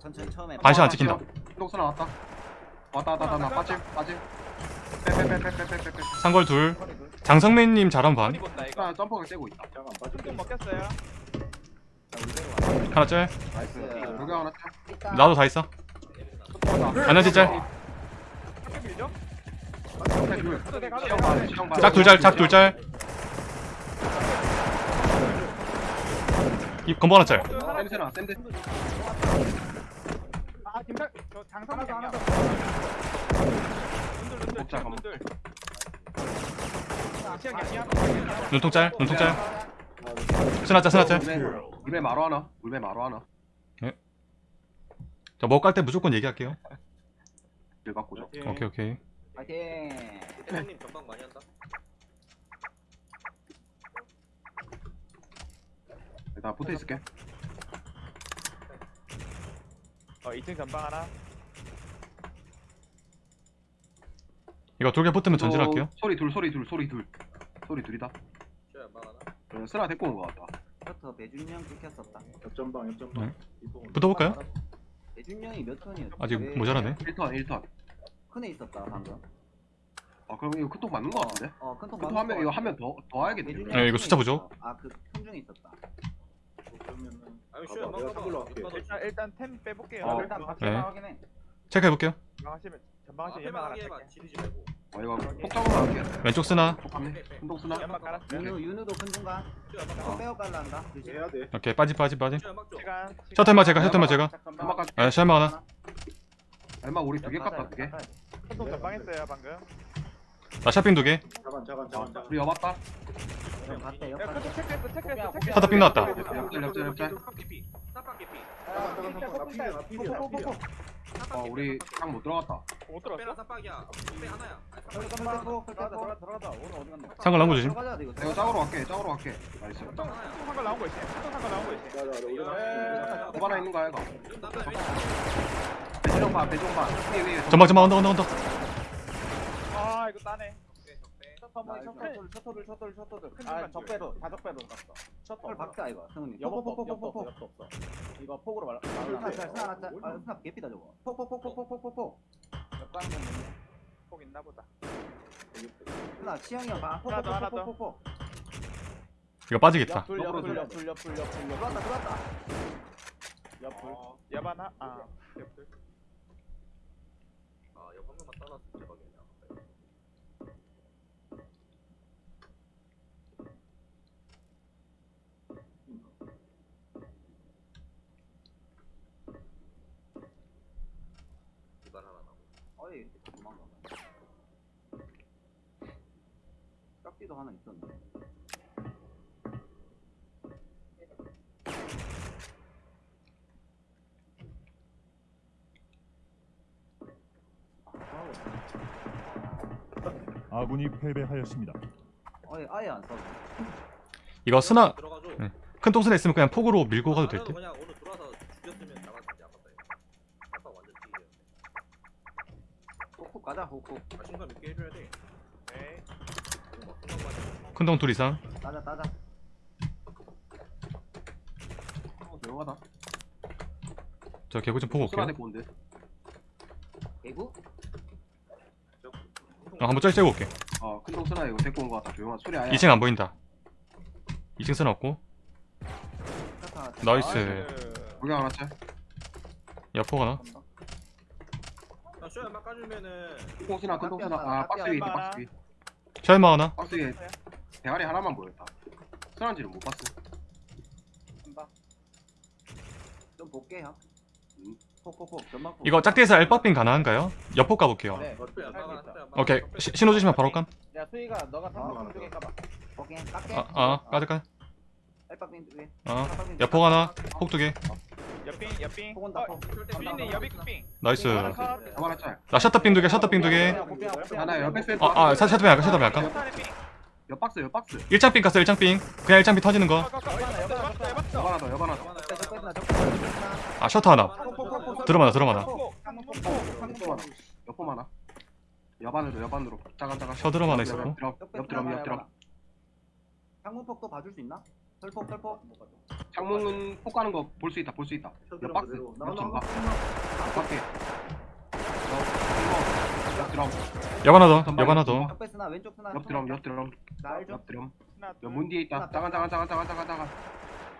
천천히 처음에 반시 안 찍힌다. 똥스나 왔다. 왔다 왔다 왔다 나 빠짐 빠짐. 빼빼빼빼빼빼빼 상걸 둘. 장성맨님 잘한 반 나 점퍼가 떼고 있다. 잠깐 좀 빠질게 먹혔어요 하나 짤. 나이스. 여기 하나 짤. 나도 다 있어. 에너지 짤. 학교 밀죠? 앞에 둘 가도 돼 가도 돼 시영 봐 시영 봐짝둘 짤 짝 둘 짤 이 건보 하나 짤 아 김탁 저 장성이 하나 양양 더, 눈들 눈들 그럼. 눈들. 시영 양양 눈통 짤 눈통 짤. 스나 짤 스나 짤 물배 마루 하나 물배 마루 하나. 자, 먹갈 때 무조건 얘기할게요. 길 갖고 줘 오케이, 오케이. 파이팅! 대장님 전방 많이 한다. 나 붙어 있을게 어 2층 전방 하나 이거 돌게 붙으면 전진할게요. 소리 둘 소리 둘 소리 둘 소리 둘이다 쇼 연방 하나. 어, 쓰나 데리고 온 거 같다 셔터 배준영 찍혔었다 옆전방 옆전방 네. 붙어볼까요? 배준영이 몇 턴이었지? 아직 왜 모자라네. 1턴 1턴 큰애 있었다 방금 아 그럼 이거 큰통 맞는 거 같은데? 어 큰통 큰통 하면 이거 하면 더더 배준영 네, 이거 숫자 큰애 보죠. 있었어. 아그 큰중에 있었다 그러면은 아니 내가 가봐. 할게. 연방 일단 일단 템 빼볼게요 어. 일단 밖에 네. 확인해 체크해 볼게요. 전방 하시면 전방 아, 하시면 연막 하나 해봐 해봐. 뺄게 지리지 말고. 아 이거 폭장으로 할게 왼쪽 쓰나. 폭감네 큰통 쓰나 연막 깔았어요 윤우 윤우도 큰 중간. 빼어 깔란다 해야 돼 오케이, 빠지, 빠지, 빠지. 시간 셔틀만 제가, 셔틀만 제가. 연막까지 아, 셔틀만 하나. 얼마 우리 두개 두개 큰통 전방 했어요 방금 나 샤핑 두 개. 자간 자간 자간 우리 여봤다 갔대 하다 삥 나왔다. 옆절 옆절 옆절 어 개피. 우리 딱못 들어갔다 못 갔노 상글 나온 거 조심. 내가 짝으로 갈게 짝으로 갈게 나이스 상관 나온 거 큰통 상관 나온 거 있지 자자 우리 나뭐 하나 있는 거야 이거 위에 위에 전방, 전방, 언덕, 언덕, 언덕. 아 이거 따네 셔터들 셔터들 셔터들 큰아 중간 적배로 다 적배로 갔어 셔터 박자 이거 승훈이 옆도 없어 폭폭폭폭폭 옆도 없어 이거 폭으로 말라. 스나 아, 개피다 저거 폭폭폭폭폭폭폭 역광 폭 있나 보다 스나 치영이 형봐 하나 더, 하나 더. 폭폭폭폭폭 이거 빠지겠다. 옆둘 옆둘 옆둘 옆둘 옆둘 들어왔다 들어왔다 어 야반 하.. 아 옆들 아, 이거 한 명만 따놨으면 대박이네. 이발 하나 나고. 어이 이렇게 도망가 깍지도 하나 있었네 아군이 패배하였습니다. 어이 아예 안 써. 이거 들어가줘. 네. 큰 통수나 있으면 그냥 폭으로 밀고 가도 될 듯. 그냥 오늘 들어와서 죽였으면 나갔지 아깝다 이거. 아까 완전 찌기였네. 훅훅 가자 훅훅 아, 해줘야 돼. 네. 큰통둘 이상. 따자 따자 어, 조용하다 저 개구 좀 보고 올게요. 개구? 어, 한번 짤 째고 올게. 어 큰통 쓰나 이거 데리고 온거 같다 조용한 소리 아야 2층 안 보인다. 2층 쓰나 없고. 나이스. 우리 하나 짤 여포가 나. 아, 쇼 연막 까주면은 큰통 쓰나 큰통 쓰나 아 박스 위에 있다 박스 위 셜마 하나. 박스 위에 대가리 하나만 보였다 쓰나인지는 못 봤어 한방 좀 볼게 형 음. 이거 짝대에서 엘바빙 가능한가요? 여포 가볼게요. 네 오케이. 시, 신호 주시면 바로 감. 야 수희가 너가 삼성 쪽에 까봐 오케이 깎게 아, 아, 위에 어. 여포 하나. 폭 두 개. 옆빙 옆빙 폭 온다 어폭빙 나이스. 나 셔터빙 두 개, 셔터빙 두 개. 하나 옆에 센터 아, 아, 사- 셔터빙 할까? 셔터빙 할까? 컷하는 빙옆 박스 옆 박스 1장빙 깠어, 1장빙. 그냥 1장빙 터지는 거. 컷, 컷, 컷. 여봐라, 여봤어, 여봐라. 여봤어. 옆 하나 더옆 하나 더 하나, 적배 적배 하나, 적배 적배 아, 셔터 하나. 들어마나, 들어마나. 옆 하나 옆 하나 옆 안으로 옆 안으로. 짜간 짜간 셔 드럼 하나 옆, 있었고. 옆 드럼 옆 드럼 옆 드럼 항문폭도 봐줄 수 있나? 털폭 털폭? 창문은 폭 가는 거 볼 수 있다 볼 수 있다. 옆 박스 옆 전방 밖에 옆 드럼. 역 하나 더. 하나 옆 더. 전방. 옆에 쓰나 왼쪽 쓰나 옆 드럼 옆 드럼. 옆 드럼. 하나 둘 옆문 뒤에 있다. 작은 작은 작은 작은 작은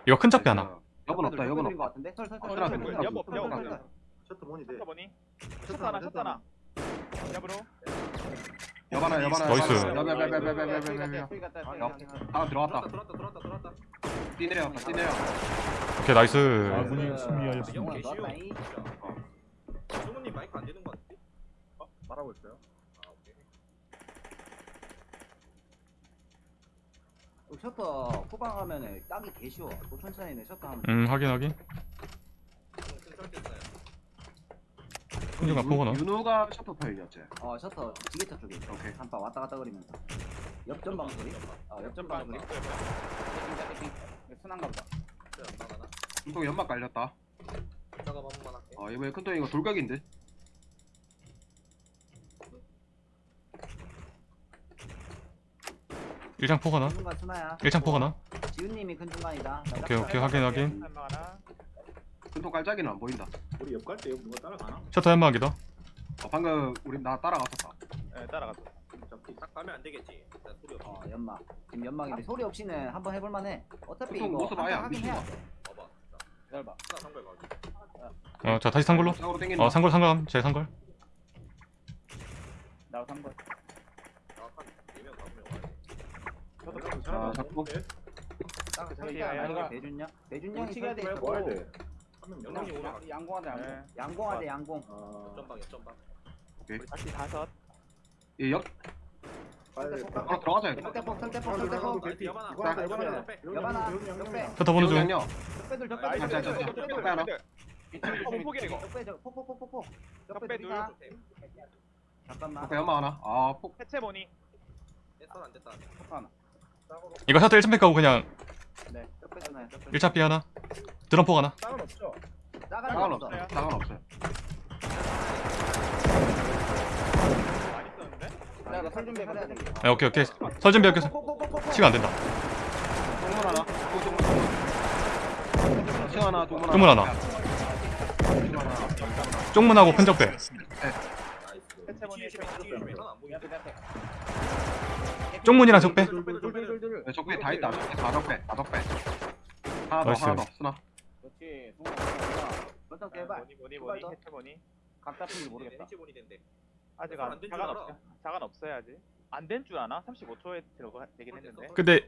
이거 큰 잡배 하나. 옆은 없다 옆은 없다 같은데 설 설설 어, 둘, 둘, 옆, 옆, 옆. 셔터 모니 돼. 셔터 보니 셔터 하나 셔터 하나 하나 옆 하나 나이스. 옆옆옆옆옆옆옆 하나 들어왔다 들어왔다 들어왔다 들어왔다 뛰 내려왔다 뛰 내려 오케이 나이스. 아군이 승리하였습니다. 어, 승우님 마이크 안 되는 거 같은데? 말하고 있어요. 아 오케이 셔터 후방 하면은 딱이 개 쉬워 또 천천히 내 셔터 하면. 음 확인 확인. 큰중간 포거나. 윤호가 셔터 파일이었지? 어 셔터 지게차 쪽에 있어. 오케이. 한파 왔다 갔다 거리면서. 옆전방 소리? 어 옆전방 소리. 순한가 보다? 큰통 연막 깔렸다. 작업 한 번만 할게. 어 이번에 큰통 이거 돌격인데 일장 포거나. 큰중간 순하야 일장 포거나. 지훈님이 큰중간이다 오케이 오케이 확인 확인. 하나 큰통 깔짝이는 안 보인다 우리 옆 갈 때 누가 따라가나? 셔터 연막이다. 어, 방금 우리 나 따라갔었다 네 따라가서 잡기. 딱 가면 안 되겠지 일단 소리 없이 어 연막 지금 연막인데 소리 없이는 한번 해볼만해 어차피 보통 이거 모습 아예 안 하긴 비추나? 돼 봐봐 열봐 하나 상걸 봐 어자 다시. 상으로 땡긴다 어 상골 상감. 제 상골. 나도 한번 나한 4명 5명 와야 돼자 잡고 딱 저기야, 설계하는 야, 게 대준형 대준형이 치기가 돼. 돼. 한명 오면 갈게 양공하자 네. 양공하자 양공 아. 옆전방 옆전방 우리 다시 다섯 얘옆 빨리. 어 들어가자 들어가고 설대폭 개피. 여바나, 여바나. 여바나 영영. 셔터 보는 중. 아, 자. 적배들, 적배 하나. 어, 포기해, 이거. 적배 폭폭폭폭폭 적배 둘. 둘 잠깐만 앞에 연막 하나 아 폭 해체 보니 했어 안 됐다 폭 하나 이거 셔터 1점 백 가고 그냥 네 하나야 적배 1차 B 하나. 드럼 포 하나. 땅은 없죠. 나가는 상관 거 없어 없어 상관 없어요 많이 썼는데 야, 나설 준비해 봐. 네, 오케이 오케이. 설 준비 할게. 시간 안 된다. 동문 하나 층 하나 동문 하나 쪽문 하나. 층 하나 쪽문하고 큰 적배. 나이스 해체 보니 해체 보니 뒤에 하나 안 보이는데 쪽문이랑 적배. 네, 적배 다 있다 적배 다 적배 다 적배 하나 더 나이스. 하나 더 쓰나 그렇지 먼저 대박 보니 보니 보니 해체 보니 각 잡힌지 모르겠다 벤치 보니 된대 아직 안안 된 줄 자간 알아. 자간 아직 안된 줄 아나? 35초에 들어가 되긴 했는데 근데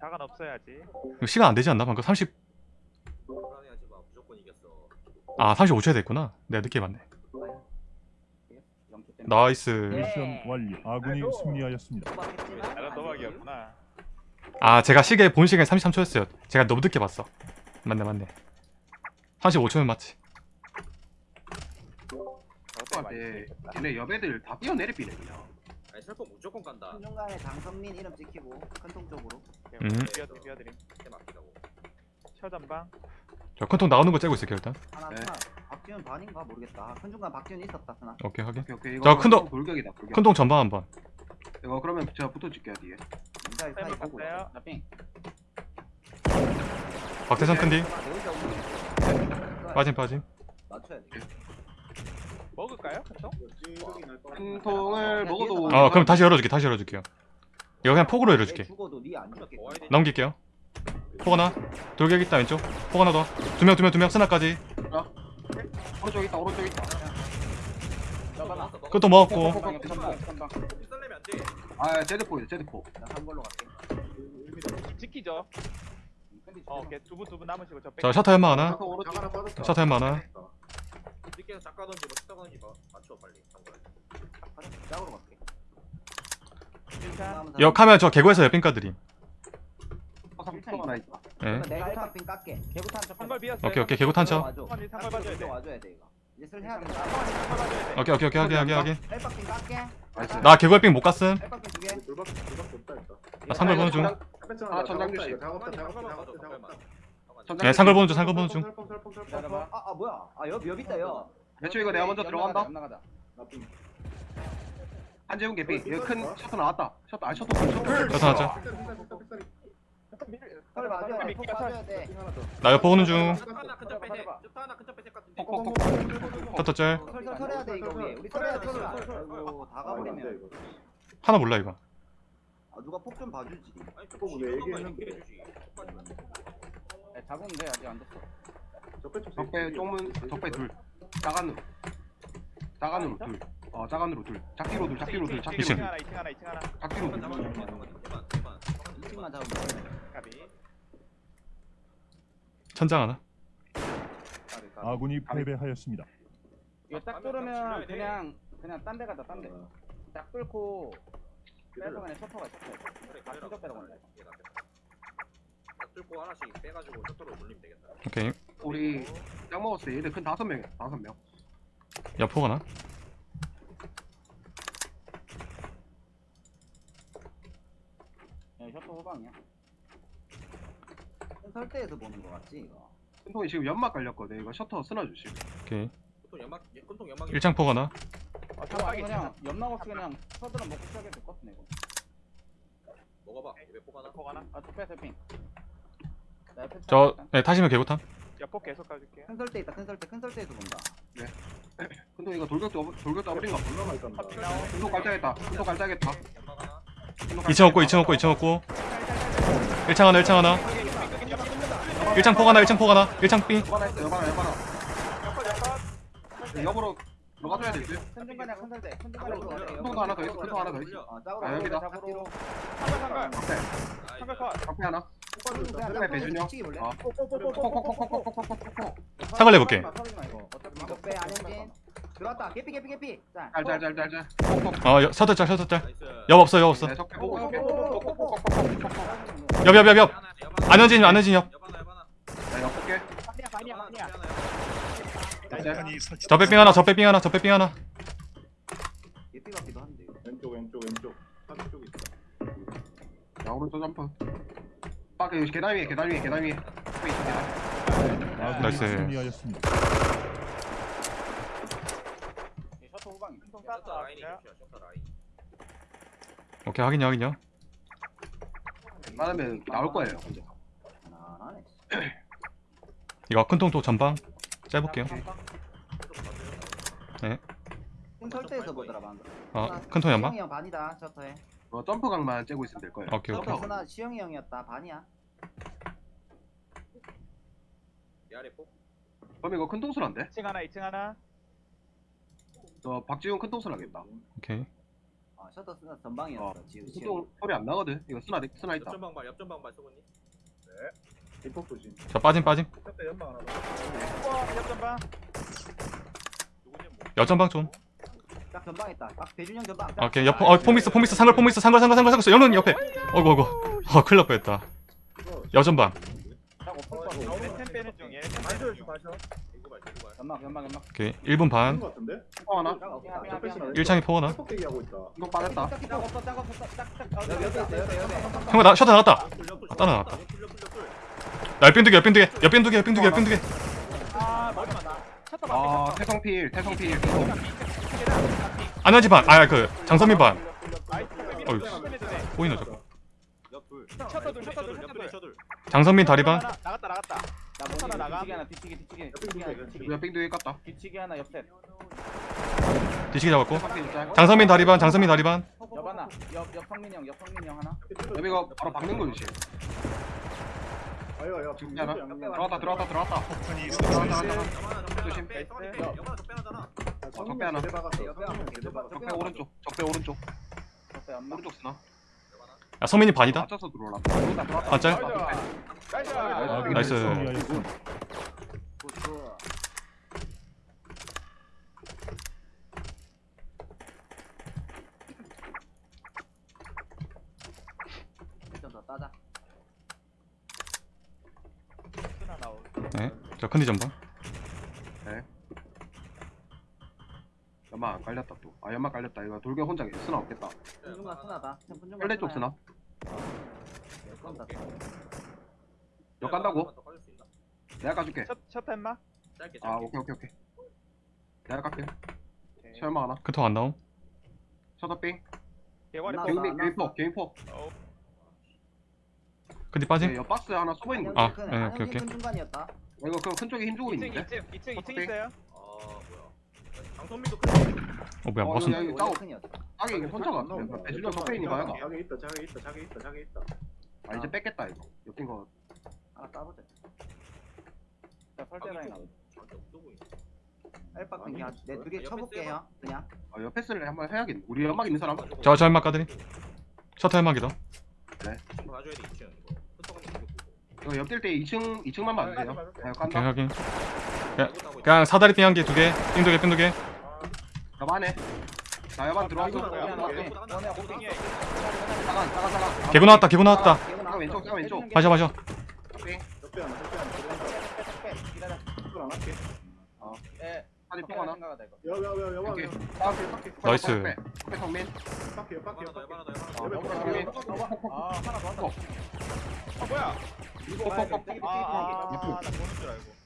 자간 없어야지 이거 시간 안 되지 않나? 방금 30. 불안해하지 마 무조건 이겼어 아 35초에 됐구나. 내가 늦게 봤네. nice. 미션 완료. 아군이 승리하였습니다. 자간 도박이었구나 아 제가 시계 본 시간이 33초였어요. 제가 너무 늦게 봤어. 맞네 맞네. 35초면 맞지. 아, 네. 얘네 여배들 다 뛰어내리비네 그냥 아니 슬퍼 무조건 간다 중간에 장성민 이름 찍히고 큰통 쪽으로 음. 비어드림 해 맡기라고 처전방 저 큰통 나오는 거 째고 있을게요 일단. 하나 네. 스나 박지훈 반인가 모르겠다 큰 중간 박지훈 있었다 스나 오케이 확인. 오케이 오케이 이거 자, 큰 동- 돌격이다 돌격 큰통 전방 한번. 이거 그러면 제가 붙어줄게요 뒤에 인사이 사이 쌤을 보고 나삥 박태선 큰디. 네. 빠짐 빠짐. 맞춰야 돼 먹을까요? 큰통? 큰 통을 먹어도 어 그럼 다시 열어줄게 다시 열어줄게요. 이거 그냥 폭으로 열어줄게. 죽어도 니안 넘길게요. 폭 하나. 돌격 있다 왼쪽. 폭 하나 더. 두명 두 명 두 명 스나까지. 오른쪽 있다 오른쪽 있다 그것도 먹었고. 썰려면 안돼 아 제드포 제드포 나한 걸로 갈게 지키죠 근데 어 오케이 두분 두분 남으시고 저자 셔터 연마 하나. 셔터 연마 하나. 늦게서 작가 던지 뭐 작가던지 봐 맞춰 빨리 짝으로 갈게 역 하면 저 개구에서 옆빈가 드림. 통 하나 있다 예. 내가 깎게. 개구탄 비었어요 오케이 오케이. 개구 탄쳐. 와줘 한걸 상걸 봐줘야 돼 와줘야 돼 이거 이제 슬 해야 된다. 상걸 봐줘야 돼 오케이 오케이 오케이. 헬박 빙 깎게. 나이스. 나 개구에 삥못 갔음. 헬박 두개. 없다 일단. 나 상글 보는 중. 아, 전장 주시. 작업다 작업다 상걸만 봐줘 작업다 작업다. 상걸만 네 상글 보는 중 상글 보는 중. 기다려봐. 아아 뭐야? 아옆옆 있다 옆 매초 이거 내가 먼저 들어간다? 나가자 나삥. 한재훈 개피. 이거 큰 셔터 나왔다. 셔터 아 셔터 큰 셔터. 셔터 나왔죠. 나 옆에 오는 중. 터터짤. 하나 몰라 이거. 아 누가 폭 좀 봐주지. 잡은데 아직 안 됐어. 적배 쪽문 적배 둘. 작은 작은으로 둘. 어 작은으로 둘. 작기로 둘. 작기로 둘. 작기로 둘. 작기로 둘. 만 대만 대만 2층만 잡으면 돼. 까비. 천장 하나? 까비, 까비. 아군이 패배하였습니다. 이거 딱 뚫으면 그냥 그냥 딴 데 가자 딴 데. 딱 뚫고 빼서 그냥 셔터가 셔터. 그래 다 한다. 딱 뚫고 하나씩 빼가지고 셔터로 돌리면 되겠다. 오케이. 우리 짝 먹었을 때 얘들 큰 다섯 명이야 다섯 명. 야포 하나 야, 셔터 후방이야. 설대에서 보는 거 같지 이거. 큰통이 지금 연막 깔렸거든 이거 셔터 쓰나 주시 오케이 큰통 연막 큰통 연막이 일창포 하나 아, 저거 아니 그냥 옆나고 그냥 서드랑 먹고 시작해도 될것 같네 이거. 먹어봐 왜폭 하나 야폭 하나 아, 적배 세핑. 나저차 네, 타시면 개구탄 야폭 계속 가줄게요 큰 설대 있다. 큰 설대. 큰 설대에서 본다. 큰통 이거 돌격도 없- 돌격도 거 올라갈 겁니다. 큰통 깔짝했다 큰통 깔짝했다 연막 하나 2층 없고 2층 없고 2층 없고 1창 하나 1창 하나 1창 포 하나 1창 포 하나 1창 B 했어 여보로 들어가줘야 되지 아. 큰통도 하나 더 있어 큰통 하나 더 있어 어 아, 여기다. 적배 하나 그냥 배준영. 어. 콕콕콕콕콕콕콕콕콕 상갈 내볼게 들어왔다. 개피 개피 개피. 자. 잘잘잘잘잘 콕콕 어 여- 셔터 짤 셔터 짤 나이스 옆 없어 옆 없어 네 적배 보고 적배 콕콕콕콕콕콕 옆옆 옆옆 하나, 옆 하나. 안현진 안현진 옆 옆 하나 옆 하나 자 옆볼게 반이야 반이야 옆 하나, 반이야 옆 하나, 옆 하나. 저 빼삥 하나 저 빼삥 하나 저 빼삥 하나 개피 같기도 한데. 왼쪽 왼쪽 왼쪽. 한쪽 있어. 자 오른쪽 점프 빡 여기 계단 위에 계단 위에 계단 위에 적배 있어 계단 나이스. 승리하였습니다. 이 셔터 쌌다 라인이 셔터 라인 오케이 확인요 확인요 웬만하면 나올 거예요 하나하나네. 이거 큰통 또 전방 큰 설대에서 보더라 방금. 어 큰통 연방 시영이 형 반이다. 셔터에. 어, 점프 각만 째고 있으면 될 거예요 오케이 오케이 셔터 스나 시영이 형이었다. 반이야. 이 아래 폭 그럼 이거 큰 통수란데? 2층 하나 2층 하나 저 박지훈 큰 통수 나겠다 오케이 어 셔터 스나 전방이었어. 지금 큰 시영이. 통 소리 안 나거든 이거 쓰나 쓰나 있다 옆전 방발 옆전 방발 조심. 저 빠짐 빠짐 적배 연막 하나 더. 우와 옆전방 누구지 뭐 여전방 좀 딱 전방 있다. 딱 배준영 전방. 오케이 옆 어, 폼미스 폼미스 상글 폼미스 상글 상글 상글 상글 연은 옆에 어이구 어이구 어 큰일 날 뻔했다 여전방 딱 어, 템 빼는 중 얘네 템 마셔 마셔. 연막 연막 연막. 오케이. 1분 반. 한거 같은데? 통 하나? 짝 없다. 야, 적배 야, 쓰나 야. 1창이 포 하나? 폭대기 하고 있다. 통 빠졌다. 없어 없어. 형아 나 셔터 나갔다. 옆풀 따라 옆풀 옆풀 옆풀 옆풀 나 옆빈 두개 옆빈 두개 옆빈 두개 옆빈 두개 옆빈 두개 아 머리 맞다. 쳤다 아 태성필 태성필. 안현진 반아그 장선민 반. 어휴. 둘. 둘 쳤다 옆풀에 둘 셔들 장선민 다리 반. 나갔다 나갔다 나 셔터 하나 나가. 뒤치기 하나 뒤치기 뒤치기. 뒤치기 하나 뒤치기. 야 빙두개 깠다. 뒤치기 하나 옆셋. 뒤치기 잡았고. 장선민 다리반 장선민 다리반. 옆 하나. 옆 옆성민이 형 옆성민이 형 하나. 여기 이거 바로 박는 거 주시 아유 야. 안 들어왔다 들어왔다 들어왔다. 들어왔다 들어왔다. 옆 조심. 적배 옆 하나. 적배 적배 하나. 적배 오른쪽 적배 오른쪽. 옆에 연막. 오른쪽 쓰나 야 서민이 반이다 반짜야? 나이스. 따자. 네? 컨디션 봐. 깔렸다 또 아 연막 깔렸다. 이거 돌격 혼자 쓰나 없겠다. 분중간 스나다. 분중간 빨래 쪽 쓰나. 역 간다고? 수 있나? 내가 까줄게. 첫 짧게 아 오케이 오케이 오케이. 내가 깎게. 설마 하나? 큰통 안 나옴? 셔터빙 개인 나- 개인 폭 개인 폭그 근데 빠짐? 네, 옆 박스 하나 숨어 있는 거. 아, 큰, 네, 안녕 오케이, 오케이. 큰 중간이었다. 이거 그큰 쪽에 힘 주고 2층 있는데. 2층 2층 2층 오케이. 있어요 아큰어 뭐야 어, 무슨 여기 원래 짜고 큰이었다 딱이 이게 혼자 같아. 배준영 있는 거야. 자기 있다 자기 있다 자기 있다 자기 있다. 아 이제 뺐겠다 이거. 옆인 거. 하나 따보자. 자 설대 라인 없어 보이네 엘박 아니, 그냥 내두 개 쳐볼게요 그냥. 아, 옆에 쓸래? 한번 해야겠네. 우리 연막 있는 사람. 저, 저 연막 까드림. 셔터 연막이다. 봐줘야 돼 2층. 이거 이거 이거 옆뛸 때 2층 2층만 봐주세요. 네, 오케이. 확인. 이거 따고 그냥 사다리 삥한개 두개. 삥 두개 삥 두개 옆 안에. 나 옆안 들어왔어. 원해 오케이. 잠깐 잠깐. 개구 나왔다 개구 나왔다 잠깐 왼쪽 잠깐 왼쪽. 마셔 마셔 삥. 옆에 하나 옆에 하나 기다려 이걸 안 할게 예 사진 뽕 하나. 생각하다 이거 여여여 여봐 오케이. 밖에 밖에 나이스. 옆에 성민. 밖에 밖에 하나 더 밖에 하나 더 하나 어, 더 옆으로 옆에 성민. 아 하나 더 왔다 아 뭐야 뻑뻑뻑뻑. 아아나 보는 줄 알고 아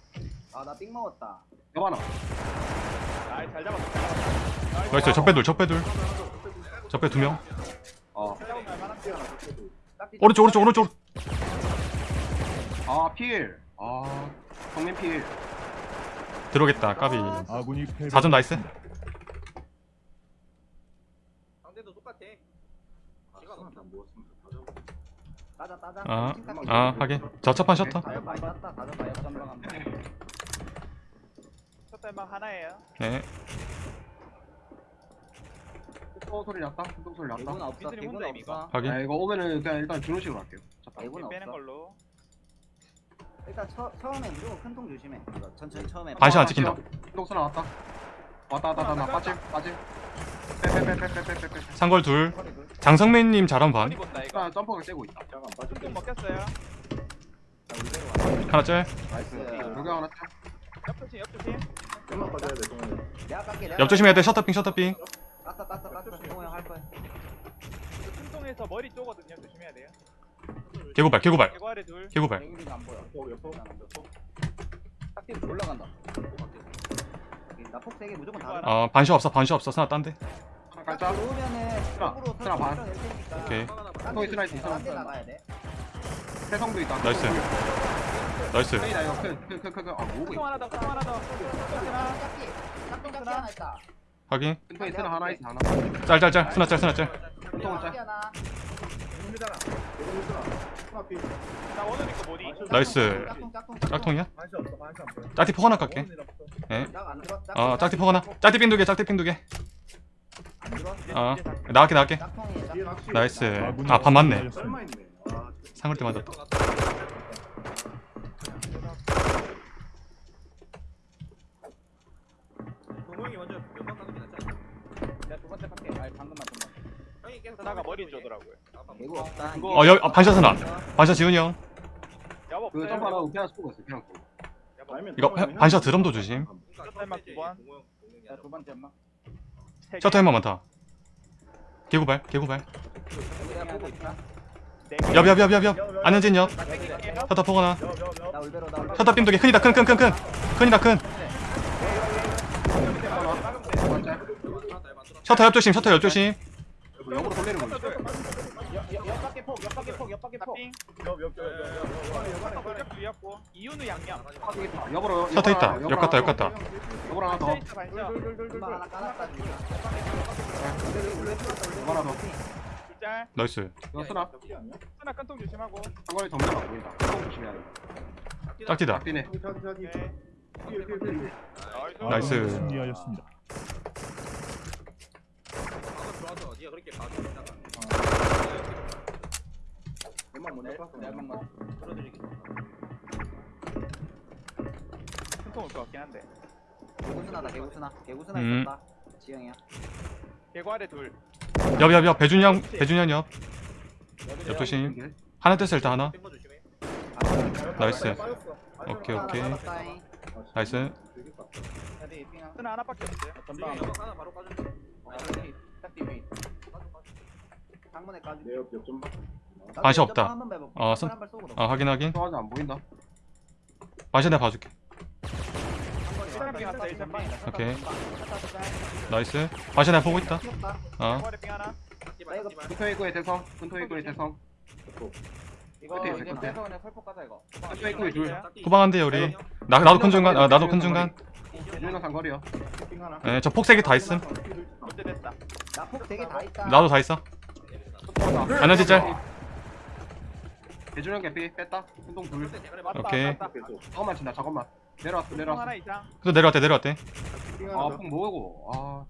나 삥 먹었다 옆 하나. 아잘 잡았어 잘 잡았어 나이스 적배둘 적배둘 적배 두명 어. 오른쪽 오른쪽 오른쪽 아 필. 아 성민 필. 들어오겠다 까비 아군이 패배. 4점 나이스 상대도 똑같아 따자 따자 아, 아 하긴 저 첫판 셔터 달막 하나예요 네또 소리 났다. 또 소리 났다. 개구는 없어 이거. 없어 확인 야 이거 오면은 그냥 일단 준호 식으로 할게요. 잠깐. 개구는 빼는 없어 걸로 일단 처, 처음에 무조건 큰 통 조심해 이거 천천히 처음에 반시 안 찍힌다 동선 나왔다. 왔다 왔다 왔다 나 빠짐 빠짐. 빼빼빼빼빼빼빼. 상걸 둘 허리. 장성민님 잘한 반 허리 본다 이거 나 점퍼가 떼고 있다. 잠깐 자, 울베로 와. 하나 짤 나이스. 나이스. 여기 하나 짜. 옆조심 옆조심 내가 깎게 내가 옆 조심해야 돼. 셔터핑 셔터핑. 깠어 동호 형할 거야 퉁퉁에서 머리 쪼거든요. 조심해야 돼요. 개구발 개구발. 개구 아래 둘. 개구발. 안 보여. 옆 딱지 올라간다. 나폭 세개 무조건 다 어 반시 없어 반시 없어. 스나 딴데. 딱 깔자. 쪽으로 쓰나 반. 낼 테니까. 오케이. 또 있으나 있어, 있어. 딴데 나가야 돼 세성도 있다. 나이스. 나이스 페이다 이거 큰 큰 큰큰 아 뭐고 퉁퉁 이거. 하나 더 하나 더 하나 짝지 짝지 하나 있다 확인 큰 통에 쓰나 하나 있어 하나. 짤짤짤 스나 짤 스나 짤큰 통은 짝지. 하나 힘들잖아 있고 모디 나이스. 짝통이야? 반시 없어 반시 안 보여 짝티 포 하나 깎게 짝안 들어 어 짝티 포 하나 짝티 핑 두개 짝티 두개 안 들어 어 나갈게 나갈게 나이스 아군이 아반 맞네 패배하였습니다. 설마 있네 아 상걸 때 맞았다. 동호형이 먼저 연막 가는 게 낫지 않냐 내가 두 번째 깎게 아니 방금만 좀만 형이 계속 가만히 머리. 쪼더라고요. 아빠 개구 없다. 이거- 어 여기 아, 반샷 스나 반샷 지훈이 형. 여보 그 하나 그냥 쏘고 있어 그냥 쏘고. 이거 동원이 반샷 형- 드럼도 조심. 두 번. 두 번째 엄마. 셔터 햄만 많다 개구발 개구발. 내가 보고 있다. 네 개. 옆옆옆 옆옆 안현진 옆. 셔터 포 하나 나 울베로 나 울베로 셔터 핑 두개 큰이다 큰 큰 큰큰 큰이다 큰 셔터 옆 조심 셔터 옆 조심 역으로 돌리는 거. 옆밖에 폭 옆밖에 폭 옆밖에 폭 이유는 양념 역으로 옆 갔다 옆 더. 역으로 하나 더. 하나 더. 둘짤. 나이스. 이거 쓰나? 하나 큰통 조심하고. 점점 안 보인다. 큰 조심해야 돼. 자기. 네 뒤에. 나이스. 승리하였습니다. 한번 끌어들이기 큰통 올것 같긴 한데. 개구스나다 개구스나. 개구스나 음. 있었다. 지영이야. 개구 아래 둘 옆옆옆 배준이 형 배준이 형옆 옆 조심 이게. 하나 뗐어 일단 하나 나이스. 오케이 오케이 나이스. 반시 없다. 한발 쏘고 어 확인 확인 좋아하지 안 보인다. 반샷 내가 봐줄게 하나 일단 오케이. 나이스. 반샷 내가 보고 있다. 어. 하나. 대성. 대성. 이거 끝에 이제 빼서 그냥 설폭 가자 이거. 입구에 둘. 후방한데 우리. 나, 나도 큰 중간 아, 나도 큰 중간. 유인호 상거리요. 핑 하나. 예, 저 폭색이 다 있음. 문제 됐다. 나폭 되게 다 있다. 나도 다 있어. 에너지 짤 대준형 개피 뺐다. 운동 둘. 맞다, 오케이. 맞다. 잠깐만 친다 잠깐만 내려왔어 총 내려왔어 하나 이상. 또 내려왔대 내려왔대. 아폭 뭐고 아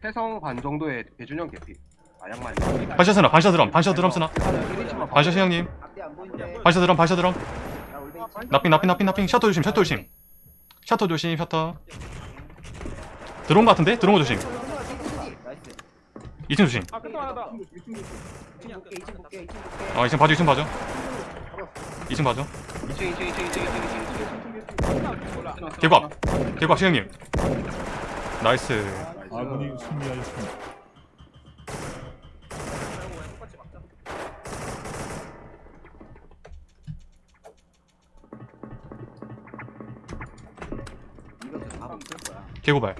태성 반 정도의 대준형 개피 아 양말 반샷 쓰나 반샷 드럼 반샷 드럼 쓰나 반샷 반샷 형님 앞뒤 안 보이는데. 반샷 드럼 반샷 드럼 나. 나핑 나핑 나핑 나핑 셔터 조심 셔터 조심 셔터 조심 셔터 들어온 거 같은데? 들어온 거 조심 나이스. 2층 조심 아, 끝도 하나 더. 이층 볼게 이층 볼게 이층 볼게. 어 2층 봐줘 2층 봐줘 2층 봐줘 2층 2층 2층 2층 2층 2층 몰라. 개박 개박 시형님 나이스 아군이 승리하였습니다. 개구발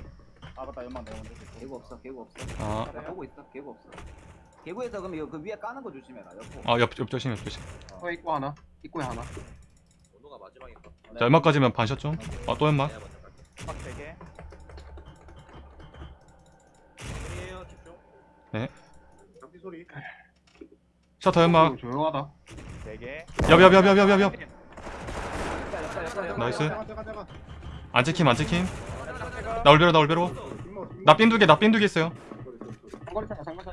아 맞다 연막 넣었는데. 개구 없어 개구 없어. 아, 나 보고 있어 개구 없어. 개구에서 그럼 이거 그 위에 까는 거 조심해라. 아 옆, 옆 조심 옆 조심 어 입구 하나 입구에 하나 원호가 마지막인가? 자 연막까지면 반샷 좀 아또 연막 3개. 집중해요, 집중. 잡기 소리. 셔터 연막 조용하다 4개. 옆옆옆옆옆옆 옆에 나이스. 안 찍힘 안 찍힘 나 올베로 나 올베로 나 삔두개 나 삔두개 있어요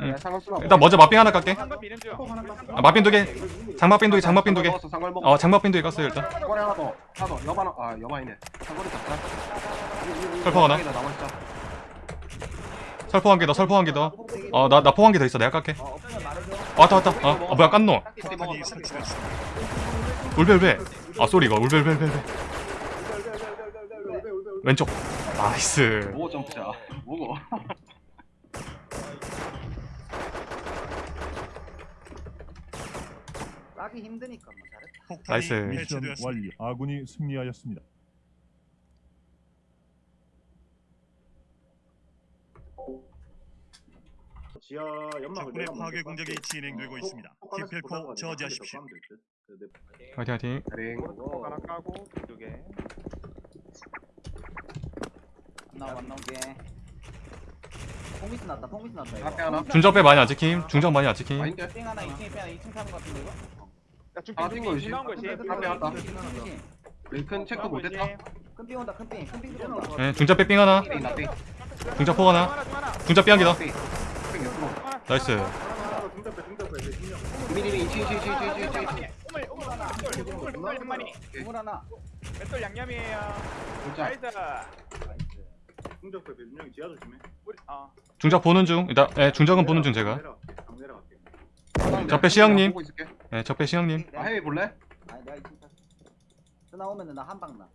응. 야, 일단 먼저 마핑 하나 깎게. 중. 아, 마핑 두개. 장막 삔두개 장막 삔두개 먹었어 상거리 먹어. 어 장막 삔두개 깠어요 일단. 상거리 하나 더 하나 더. 여반 아 여반이네. 상거리 잡자. 설포 하나? 설포 한 개 더 설포 한 개 더 어 나 나 포 한 개 더 있어. 내가 깎게. 어. 왔다 왔다. 어, 어 뭐야 깐노. 울베 울베. 아 쏘리 이거. 울베 울베 울베 울베. 왼쪽. 나이스. 뭐고 점프야 뭐고 까기 힘드니까 뭐 잘했다. 나이스. 미션 완료. 아군이 승리하였습니다. 지하 연막을 적군의 내가 파괴 먼저 공격이 깎게. 진행되고 어, 있습니다. 하나씩 기필코 보다가 저지하십시오. 듯. 그 내- 화이팅 화이팅 링 오른쪽 하나 까고, 2개. 안 나와 안 나오게. 퐁미스 났다 퐁미스 났다 이거. 앞에 하나 중적배 많이 안 찍힘 중적 많이 안 찍힘 아닌데 핑 하나 2층에 빼 2층 타는 거 같은데 이거? 야, 중 아, 뛴거 중 나온 거지. 앞에 왔다. 큰 링큰 체크 못했다 핑 온다 큰핑 큰핑 들어온다. 예 중적 빼삥 하나 중적 포 하나 하나, 중 하나. 중적 삐한 개더 링 옆으로 나이스 하나 하나 진영. 미리링 2층 2층 2층 2층 2층 우물, 우물, 우물, 우물, 우물 한 마리. 우물 하나. 맷돌 양념이에요. 진짜 나이스. 중답배 배준영이 지하 조심해. 우리, 어. 중적 보는 중 일단 예 중적은 보는 중 제가 내려갈게. 강 내려갈게. 저 적배 시영님. 보고 있을게 예 적배 시형님 아 해외 볼래? 아니 내가 2층 탔어. 또 나오면은 나 한방 나.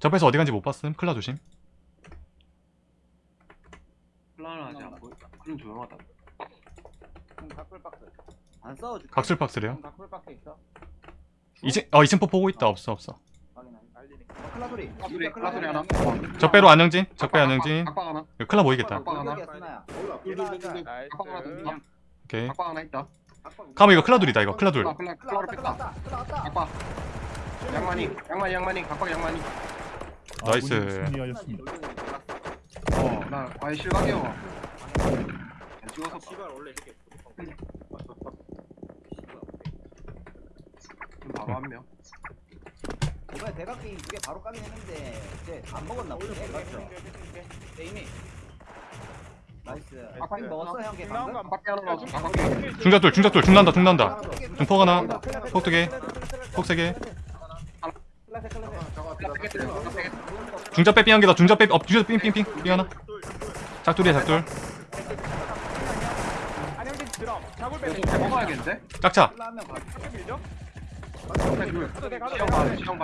적배에서 어디 간지 못 봤음 클라 조심 플라는 아직 안 보여 그럼 조용하다 그럼 각불 박스. 안 싸워줄게. 각술 박스래요 그럼 각불 박스 있어. 2층 어 2층 포 보고 있다 없어 없어 클라 소리. 클라 소리 하나. 적배로 안영진 적배 안영진. 각방 하나. 이거 클라 보이겠다. 각방 하나. 여기야 스나야. 올라. 둘둘둘둘. 나이스. 각방 하나 더 오케이. 각방 하나 있다. 카모 이거 클라 둘이다 이거. 클라 둘. 클라 클라 뺐다. 각방 양만이 양만이 양만이. 각방 양만이. 나이스. 아군이 승리하였습니다. 어나 아예 실각이요. 원래 이렇게. 좀 바로 한 명 이번에 대각 게임 두개 바로 까긴 했는데 이제 안 먹었나 보네. 맞죠? 네, 이미. 나이스. 아빠 핑 먹었어 형걔 방금? 거 각방 중적 둘 중적 둘 중난다 중난다 중 중폭 하나 폭 두개 폭 세개 클라세 클라세. 중적 빼삥한 개더 중적 빼어 중적 삥삥삥 삥 하나. 좀 먹어야겠는데? 짝차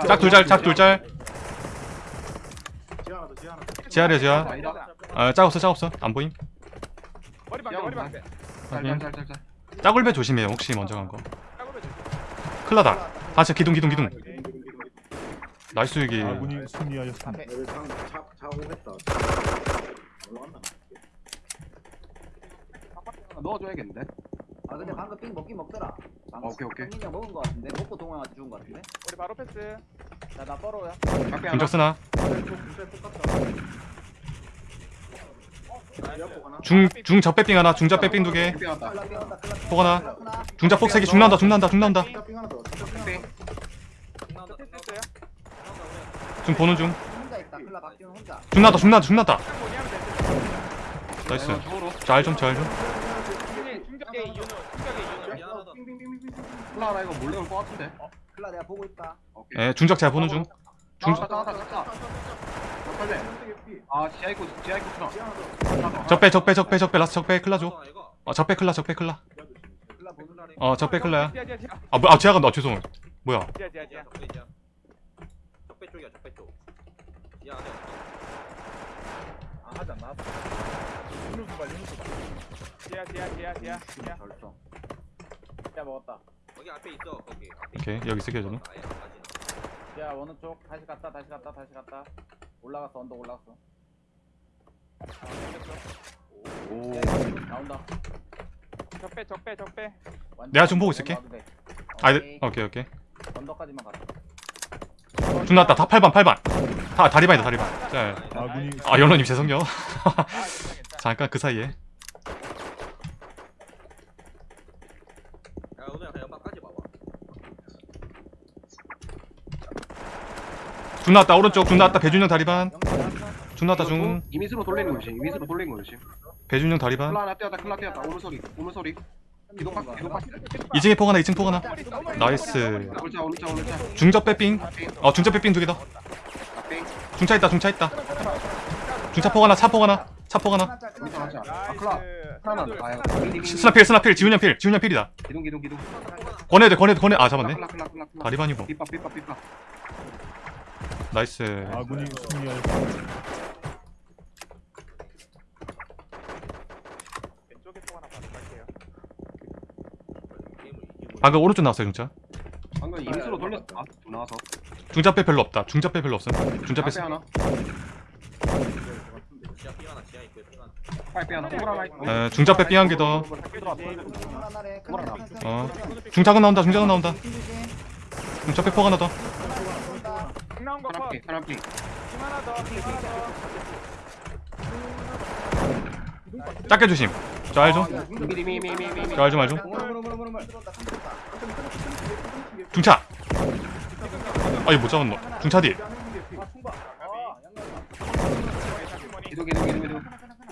짝 둘짤 짝 둘짤 지하 하나 더 지하 하나. 지하래 지하 아짝 없어 짝 없어 안 보임 짝울배 조심해요 혹시 먼저 간거. 클라다 다시 기둥 기둥 기둥 나이스 아군이. 올라간다. 넣어줘야겠는데? 아 근데 방금 삥 먹긴 먹더라 어, 오케이, 오케이. 형님 먹은 거 같은데 먹고 동호형한테 죽은 거 같은데 우리 바로 패스 나나 하나 쓰나? 진짜 똑같다. 옆 하나. 중, 중 적배빙 하나, 중적 빼빙 두 개. 작게 왔다 클라 삥 온다 클라 삥폭 하나. 중적 폭세 개, 중 나온다, 중 하나 더. 패스 보는 중. 혼자 있다 클라 박지훈 혼자 중 나왔다, 중 나왔다, 중 나왔다. 딱 뭐냐면 돼 나이스. 중으로 잘 좀, 잘 좀. 중에 중격의 이유는 중격의 이유는 미안하다 클라 하나 이거 몰래 올 것 같은데 클라 내가 보고 있다 오케이 예, 중적 잘 보는 중. 중, 중 나왔다 나왔다 빨리 아 지하 있고 지하 있고 쓰나 적배, 적배, 적배, 적배, 라스 적배, 클라 줘. 어, 적배, 클라, 적배, 클라. 클라 어, 적배, 클라야. 지하 지하 지하 아, 뭐, 아, 제가 간다, 죄송. 뭐야. 지하 지하 지하 적배 쪽이야 적배 쪽 지하 안에 아 하지 않나 윤우 두발 윤우 두발 지하 지하 지하 지하 지하 절정 야 먹었다 거기 앞에 있어 거기 앞에 오케이, 여기 있을게요, 저는. 아예 안 빠지나 야 어느 쪽 다시 갔다 다시 갔다 다시 갔다 올라갔어 언덕 올라갔어 오 나온다 적배 적배 적배 완전 내가 좀 보고 있을게. 올라가도 돼. 아, 네. 오케이, 오케이. 언덕까지만 중 나왔다, 다 8반, 8반. 다, 다리반이다, 다리반. 자, 아, 연로님 죄송요. 아 괜찮아 괜찮아 잠깐 그 사이에. 야 오늘 그냥 연막까지 봐봐 중 나왔다, 오른쪽, 중 나왔다, 배준영 다리반. 중 나왔다, 중. 이미스로 돌리는 거지 이미스로 돌리는 거지 배준영 다리반. 클라 하나 뛰었다 클라 뛰었다 오물 소리 오물 소리 기동 박 기동 박 2층에 폭 하나, 2층 폭 하나. 나이스. 중적 빼빙. 어, 중적 빼빙 두개 더. 앞빙 중차 있다, 중차 있다. 중차 폭 하나, 차폭 하나. 차 아유 하나. 스나필, 스나필, 지훈형 필, 지훈형 필이다. 기동 기동 기동 권해야 돼, 권해야 돼, 권해. 아, 잡았네. 다리반이고. 나이스. 아군이 승리하였습니다. 왼쪽에 또 하나 가져갈게요 게임을 이기고 방금 오른쪽 나왔어요, 중차. 방금 이미스로 돌렸어 아 나와서 중차 빼 별로 없다. 중차 빼 별로 없음. 중차 빼. 하나 에, 중차 빼 삥한 개 더. 클라 나래 클라 클라 클라 어. 중차가 나온다, 중차가 나온다. 중차 하나 더. 쏜다. 중 나온 하나 거컷 핑 하나 핑중 하나 더 작게 조심. 짤 좀. 미리 미미미미 짤 좀, 알 좀. 삼 들어온다 중차. 아, 이거 못 잡았노. 중차 뒤. 아아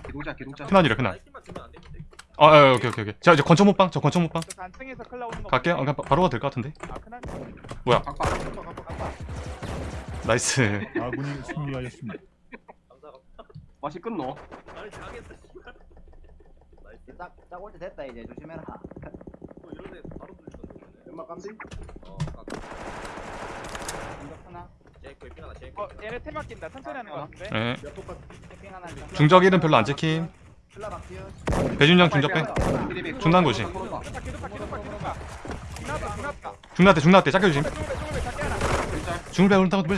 기동자 기동자 큰아니래, 큰아. 아, 아, 오케이, 오케이, 오케이. 자, 이제 권총 못방. 저 권총 못방. 거 갈게요. 어, 그냥 바- 바로 가도 될 것 같은데. 아 각박 나이스. 아군이 승리하였습니다. 맛이 끝노 아니 당했어 씨발 나이스 딱딱 올때 됐다 이제 조심해라 또 이런 데 바로 돌리던데 연막 감지? 어 공격 하나 지하 있고 어 얘네 테마 낀다 천천히 하는 거 같은데 예. 옆 똑같. 캠핑 하나 일단. 중적 일은 별로 안 찍힘. 배준영 중적 빼. 중단 고시. 기도파 기도파 기도파 기도파 중났다 중났다 중나대, 중나대. 작게 조심. 중을 빼, 오른쪽 빼.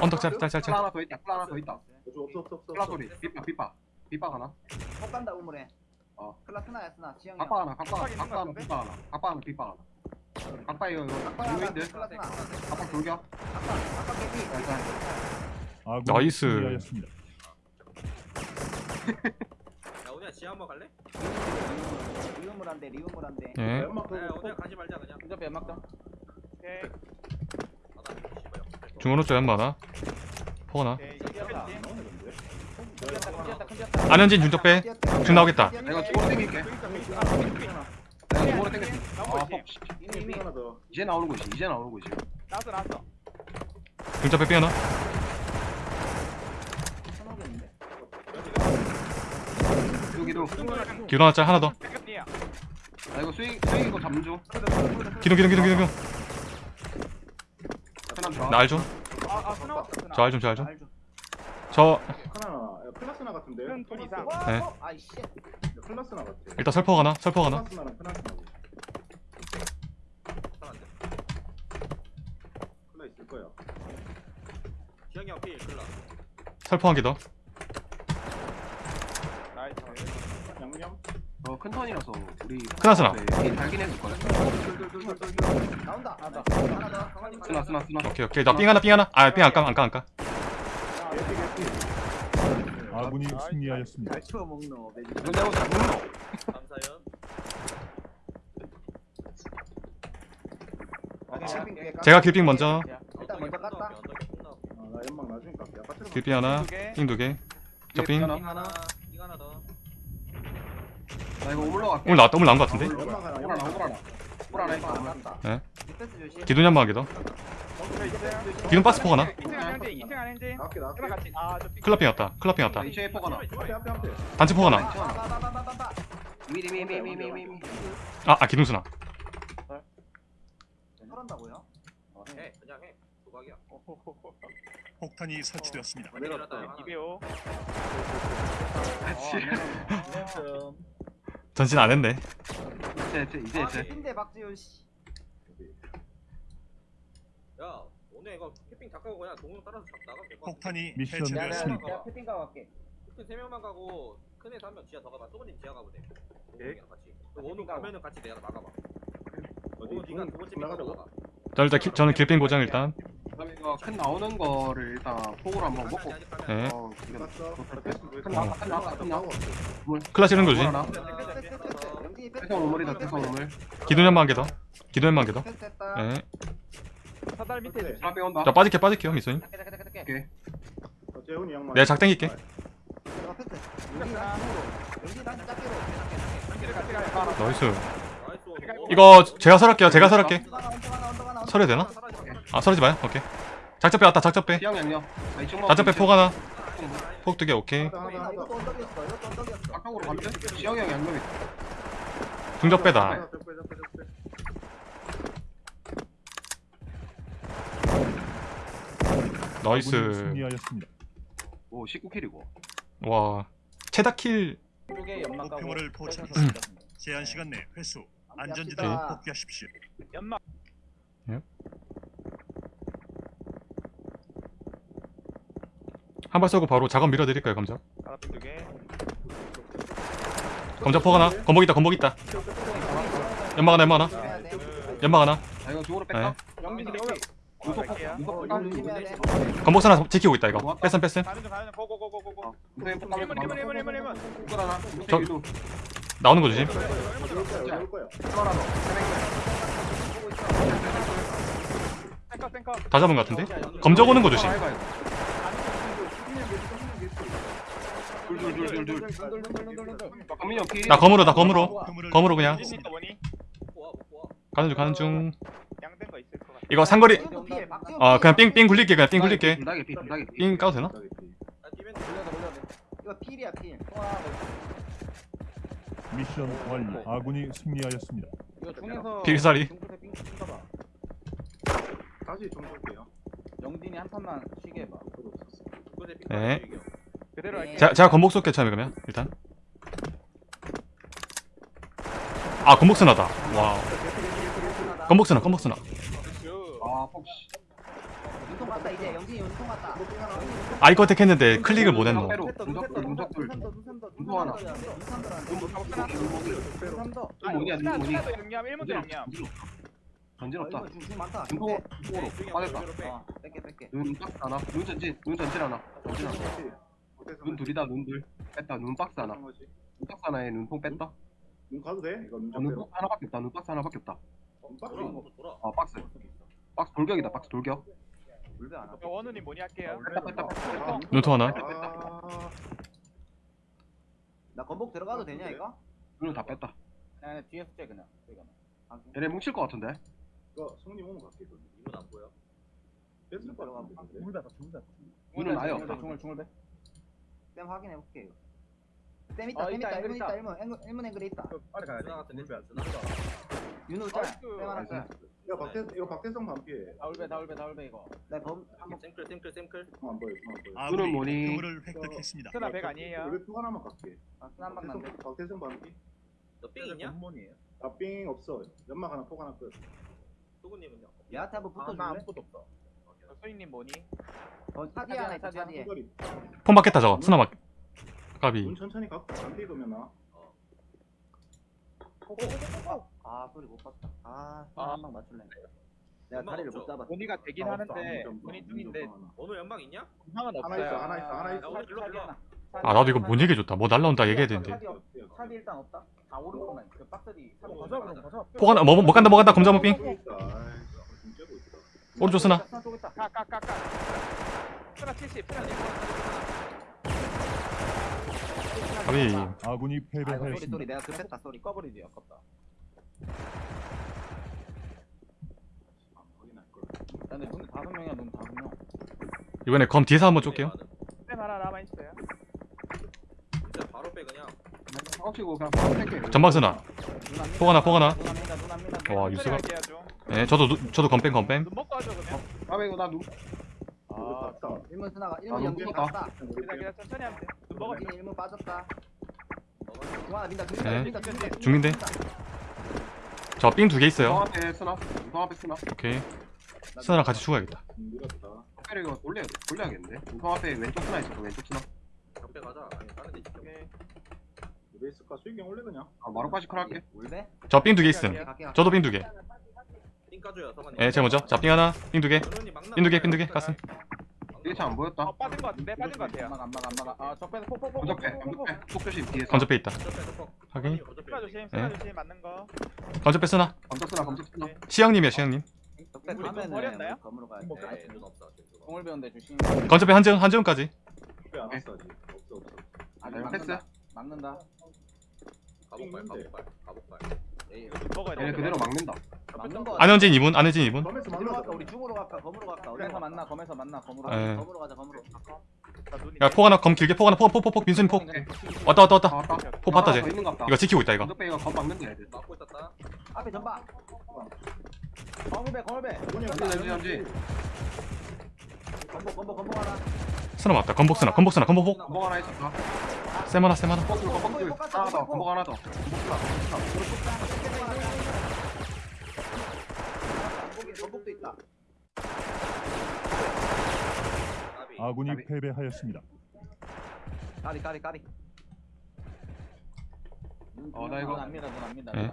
언덕 짤, 짤, 짤, 클라 짤. 하나 더 있다 하나 더 있다 없어 없어 없어 없어. 클라 소리. 삐빠 삐빠 삐빠 하나. 폭 간다 우물에. 어. 클라 스나야 스나. 지영이 각박 하나 각박 하나. 하나 삐빠 하나. 각박 하나 삐빠 하나. 각박 이거 이거 유인들 각박 돌겨 아까 아까 개피 일단 아군이 나이스. 야 오늘 지하 한번 갈래? 리우물 한대 리우물 한대. 예. 연막 야 더. 오늘 가지 말자 그냥. 근접해 연막점 오케이 아나 씨발 중 오른쪽 연 많아. 폭 하나. 큰지었다 안현진 중적 빼. 중 나오겠다. 내가 중으로 땡길게 내가 아폭 하나 더. 이제 나오는 거지 이제 나오는 거지 나왔어 나왔어 중적 빼 빼나? 여기도 기도 하나 짤 하나 더. 나 이거 수익 수익 이거 잡는 중 기둥, 기둥, 기둥. 편한 거 나 알 좀. 아 아 스나 왔어 스나 저 알 좀, 저 알 좀. 저 하나. 야, 클라스나 같은데. 큰둘 이상. 네. 아이씨 클라스나 같아. 일단 설포 하나, 설포 하나. 클라스나랑 클라스나고. 사람들 클라 있을 거야. 지영이 형필 클라 설포 한개 더. 나이스 양념. 이거 큰 턴이라서 우리 크나스나. 네, 달긴 해줄 거야. 나온다. 강아지 쓰나 쓰나 쓰나. 오케이 오케이 나 삥 하나 삥 하나 아삥 안까 안까 안까 아군이 승리하였습니다. 잘 치워 먹노. 내고 다 먹노. 감사연. 제가 길삥 먼저 일단 먼저 깠다. 아, 나 연막 나중에 깎게. 길삥 하나 삥 두 개 저삥 하나. 이거. 나 이거 오물러 갈게. 오늘 나왔다 오늘 나온 거 같은데 오라나 오라나. 오라나 이거. 깠다. 디펜스 조심. 기둥 연마하게 더 기둥 박스 포 하나 2층 안 행진 2층 안 행진 나갈게, 나갈게. 그랑 같이 아저 클라핑 왔다 클라핑 왔다 이체 포가 나. 앞에, 앞에, 앞에. 단체 포 하나 빠바바바바바. 미리 미리 미리 미리 미리. 아, 아 기둥 수나 털한다고요? 해. 그냥 해. 도박이야. 폭탄이 설치되었습니다. 내렸다. 이배우 전진 안 했네 이제 이제 이제 아, 이제. 근데 박지훈 씨. 야, 오늘 이거 캠핑 다 가고 그냥 동영 따라서 잡- 나가면 될것 같아. 폭탄이 해체되었습니다. 네, 내가 내가 패팅 가고 갈게. 캠핑 세 명만 가고 큰 애서 한명 지하 더 가봐. 소근님 지하 가보돼 동영이랑 같이. 그 원우 가면은 같이 내가 나가봐. 원우 네가 두 번째? 나가봐. 자 일단 기, 저는 길빙 고정 일단 그다음에 이거 큰 나오는 거를 일단 폭으로 한번 먹고. 네어 봤어? 큰 나와 큰 나와 큰 나와. 클라시 이런 거지. 태성 오물이다 태성 오물. 사달 밑에 조심. 사람 빼온다. 자 빠질게 빠질게요 미소님. 어. 내가 작 당길게 나 가요 나이스. 이거 제가 설할게요 제가 설할게 하나. 설해야 되나? 아 설하지 마요 오케이 작전 빼 왔다 작전 빼 시영 양념. 아, 이쪽 작전 빼폭 하나 폭 두 개 오케이 하나, 하나, 하나. 이것도 언덕이었어. 이것도 언덕이었어. 앞쪽으로 가면 시영 형 양념이. 중적 빼다 하나, 적 빼, 적 빼, 적 빼. 아군이 nice 승리하였습니다. 오 19kill이고. 와 최다kill 쪽에 연막 가고. 목표물을 포착했습니다. 제한 시간 내 회수 안전지대로. 복귀하십시오. 연막 한 발 쏘고 바로 작업 밀어드릴까요 감자 두개 감자 폭 하나 건복 있다 건복 있다 연막 하나 연막 하나. 연막 하나 아 이거 쪽으로 네. 뺄까? 건복 하나 지키고 있다 이거 뺐음 뺐음 가는 중 가는 중 고고고고고고 눈썹 뺄까? 1문 1문 1문 1문 1문 꿀하나. 저- 저 나오는 거 조심 다 잡은 거 같은데 검적 오는 거 조심 둘둘둘둘둘. 강민이 형 킬. 나 검으로 나 검으로 검으로 그냥. 가는 중 가는 중 양된 거 있을 것 같아 이거 상거리 아 피해. 그냥 삥삥 굴릴게 그냥 삥 굴릴게 피 피. 삥 까도 되나? 아, 뒤면 이거 필이야 필. 미션 완료. 아군이 승리하였습니다. 이거 중에서 필살이. 다시 좀 볼게요. 영진이 한 판만 쉬게 해봐. 네. 그대로 할게 제가, 제가 건복 쏠게 처음에 그러면 일단 아 건복 스나다 와우 건복 스나 건복 스나 아 폭시. 윤통 갔다 이제 영진이 윤통 갔다. 아이 컨택 했는데 클릭을 못 했노 둘 눈썹 둘. 눈썹 하나. 눈삼더. 눈 뭐냐 눈 뭐니? 하나도 양념 1문도 양념 전진 없다. 중 많다. 중폭 중폭으로 빠졌다. 어, 뺄게 뺄게. 눈 박스 하나. 눈 전진 눈 전진 하나. 전진 하나. 눈 둘이다 눈 둘. 뺐다 눈 박스 하나. 어떤 거지? 눈 박스 하나에 눈통 뺐다. 눈 가도 돼? 이거 눈 어, 눈좀 박스 하나밖에 없다. 눈 박스 하나밖에 없다. 돌아. 아 박스. 박스 돌격이다. 박스 돌격. 원우님 뭐니 할게요 뺐다 뺐다 뺐다. 눈통 하나 아, 나 건복 들어가도 되냐 이거? 눈을 다 뺐다. 아니 뒤에서 째 그냥. 이거는. 얘네 뭉칠 것 같은데. 이거 성님 오면 갈게. 이문 안 보여. 뺐을 거 같은데. 근데. 눈을 나요. 중을 중을 배. 쌤 확인해 볼게 이거. 쌤 있다. 어, 쌤 있다, 있다. 앵글 1문 있다. 1문. 1문 1문 앵글 있다. 빨리 가야 돼. 누나 같은데. 누나. 윤우 짤. 쌤 하나 짤. 이거 박태 이거 박태성 반피해. 다울배 다울배 다울배 이거. 나검 한번 샘클, 샘클, 샘클. 안 보여. 안 보여. 아군이 눈은 뭐니? 목표물을 획득했습니다. 스나 100 아니에요 왜 표가 하나만 갈게. 스난 만난데. 박태성 박태성 반피. 너삥 있냐? 아삥 없어. 연막 하나 포 하나 끝. 소근님은요? 얘한테 한번 붙어줄래? 소희님 뭐니? 어 차디 하나 있다 차디에. 이거리. 폰 받겠다 저거 스나 막 까비 눈 천천히 갖고 안 뒤도면 나. 아 소리 못 봤다. 아 아. 한방 맞출래. 내가 연막 다리를 못 없죠? 잡았어. 본이가 되긴 하는데 본이 중인데 원우 연막 있냐? 상은 하나 없어요. 있어 하나 있어 하나 야 있어 오늘 일로 일로 아 나도 이거 뭔 얘기해줬다 뭐 날라온다 얘기해야 되는데 차비 일단 없다. 다 오른쪽만. 그 박스디. 차비 가자, 가자 그럼, 가자. 포 하나 뭐, 뭐 간다 뭐 간다 검자모 아이 째고 있다 오른쪽 쓰나 쪽 있다. 까까까까. 쓰나 70, 쓰나 70. 가비 아군이 패배하였습니다. 소리 내가 급했다 소리 꺼버리지 아깝다. 아, 확인할 걸 근데 눈 다섯 명이야 눈 다섯 명. 이번에 검 뒤에서 한번 쏠게요 쌤 하나 남아 있어요. 진짜 바로 빼 그냥 꺾치고 그냥 바로 뺄게. 전방 쓰나 포 하나 포 하나 눈 합니다 눈 합니다. 와 좀. 예 저도 누- 저도 검뺑 눈 먹고 하죠 그러면. 아 이거 나 누? 아 아, 일문 스나가 아, 일문 연기 넘겼다. 갔다. 기다 천천히 하면 돼. 눈 먹어. 일문 일문 빠졌다. 중하나 민다 네. 민다 민다 민다. 중인데? 저 삥 두 개 있어요 앞에 쓰나? 앞에 쓰나? 오케이 스나랑 같이 죽어야겠다 뼈를 이거 돌려 돌려야겠는데. 우성 앞에 왼쪽 쓰나 있어. 왼쪽 쓰나? 적배 가자 아니 다른 데 있어 오케이. 베이스가 수익형 올래 그냥 아 마루까지 컬할게. 울베? 저 삥 두 개 있음 갈게. 저도 삥 두개 삥 까줘요 예, 제가 먼저 자 삥 하나 삥 두개 연우님 막나 삥두 개. 삥 두개 갔음 이게 잘안 보였다. 어 빠진 거 같은데 빠진 거 같아요. 안 막아 안 막아 안 막아. 아 적배는 폭폭폭. 건적배 건적배 폭조심 뒤에서. 건조패 있다 건조패 확인 쓰나 조심, 쓰나 조심 맞는 거. 건조패 쓰나 건적 쓰나 건적 쓰나. 시영님이야 시영님 적배 우리 돈 가면은 버렸나요? 검으로 가야 네, 돼. 공을 배운데 조심. 건조패 한지원 한지원까지 왜안 왔어 아직 없어 없어 아직 네, 패스. 막는다. 막는다. 가복발 가복발 가복발. 얘네 그대로 막는다. 막는 거. 안현진 2분 안현진 2분 검에서 어디로 갈까? 우리 중으로 갈까? 검으로 갈까? 어디서 만나? 검에서 만나. 검으로. 예. 가자. 검으로 가자. 검으로. 나 눈이. 야폭 하나 검 길게 폭 하나 폭폭폭 민순이 폭 왔다 왔다 아 왔다 왔다. 폭 봤다 하나 쟤더 있는 것 같다. 이거 지키고 있다 이거 이거 검 막는다 애들. 막고 있었다 앞에 전방. 검을배 검을배. 현지 현지. 검복 검복 검복 하나. 스나 맞다 건복 스나 건복 스나 건복 폭 건복 하나 있었다. 쌤 하나 쌤 하나 둘. 하나 더 건복 하나 더. 검복 이 검복도 있다. 까비 아군이 가비. 패배하였습니다. 까리 까리 까리. 어, 나 이거-. 눈 압니다. 예.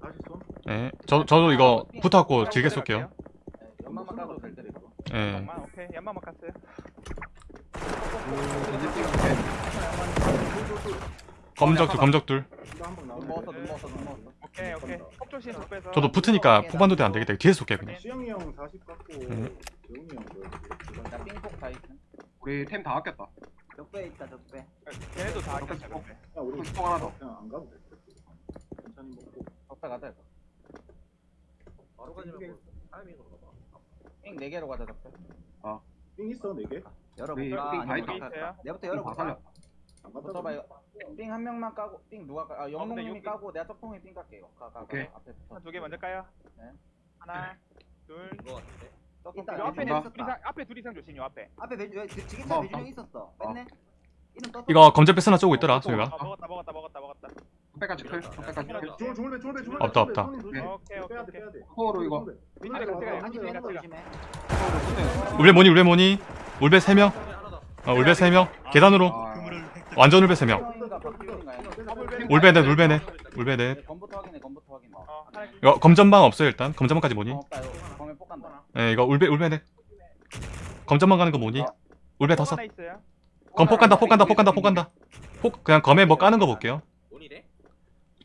다시 쏜 예 저, 저도 이거 붙어갖고 길게 쏠게요 예, 연막만 까도 될 듯. 예 연막만 오케이 연막만 갔어요. 검적둘 검적둘 눈 먹었어. 눈 먹었어. 눈 먹었어. 오케이 오케이. 폭 조심 속 빼서. 저도 붙으니까 포반도대 안 되겠다 뒤에서 쏠게요 그냥 수영이 형 40 갖고 네. 재웅이 형 그, 나 삥폭 다 있어. 우리 템 다 아꼈다. 적배 있다. 적배. 걔네도 다 아꼈어. 꼭. 야 우리 또 하나 더. 그냥 안 가도 돼 천천히 먹고 적배 가자. 이거. 바로 가지면 뭐 타이밍으로 가봐 삥네 개로 가자. 적배. 삥 있어 4개? 네, 열어볼까? 삥 아니면 다 어떻게 있다. 할까? 내부터 다 열어볼까? 뭐 써봐 이거. 삥한 명만 까고 삥 누가 까? 아 영롱님이 여기- 까고 내가 쪽통에 삥 깎게 이거. 가, 가, 가. 오케이. 앞에 붙어. 두개 먼저 까요. 네. 하나, 둘. 인거 같은데 쪽통 있다, 요삥 앞에 나- 있었다. 둘 이상 앞에 둘 이상 조심 요 앞에. 앞에 배주 왜 지- 지게차 어, 배준형 어. 있었어. 뺐네. 이름 떴어. 이거 검적패 스나 쪼고 있더라 어, 소희가 어 먹었다 먹었다 먹었다 먹었다. 적배까지 클. 적배까지 클. 졸배 졸배 없다, 없다. 조심. 오케이 오케이 빼야 돼 오케이. 코어로 이거. 밑에 가, 밑에 가. 안지 빼는 거 조심해. 울베 모니 울베 모니 울베 3명 소리 하나 더 어, 울베 3명 계단으로 아. 완전 울베 3명 형인가 박기훈인가 해. 울베 넷 울베 넷 울베 넷 네, 검부터 확인해. 검부터 확인. 어 하나. 이거 검전방 없어요 일단 검전방까지 검 간다. 예 이거 울베 울베 넷 검전방 가는 거 모니 울베 다섯 하나 있어요. 검폭 간다 폭 간다 폭 간다 폭 간다 폭 그냥 검에 뭐 까는 거 볼게요?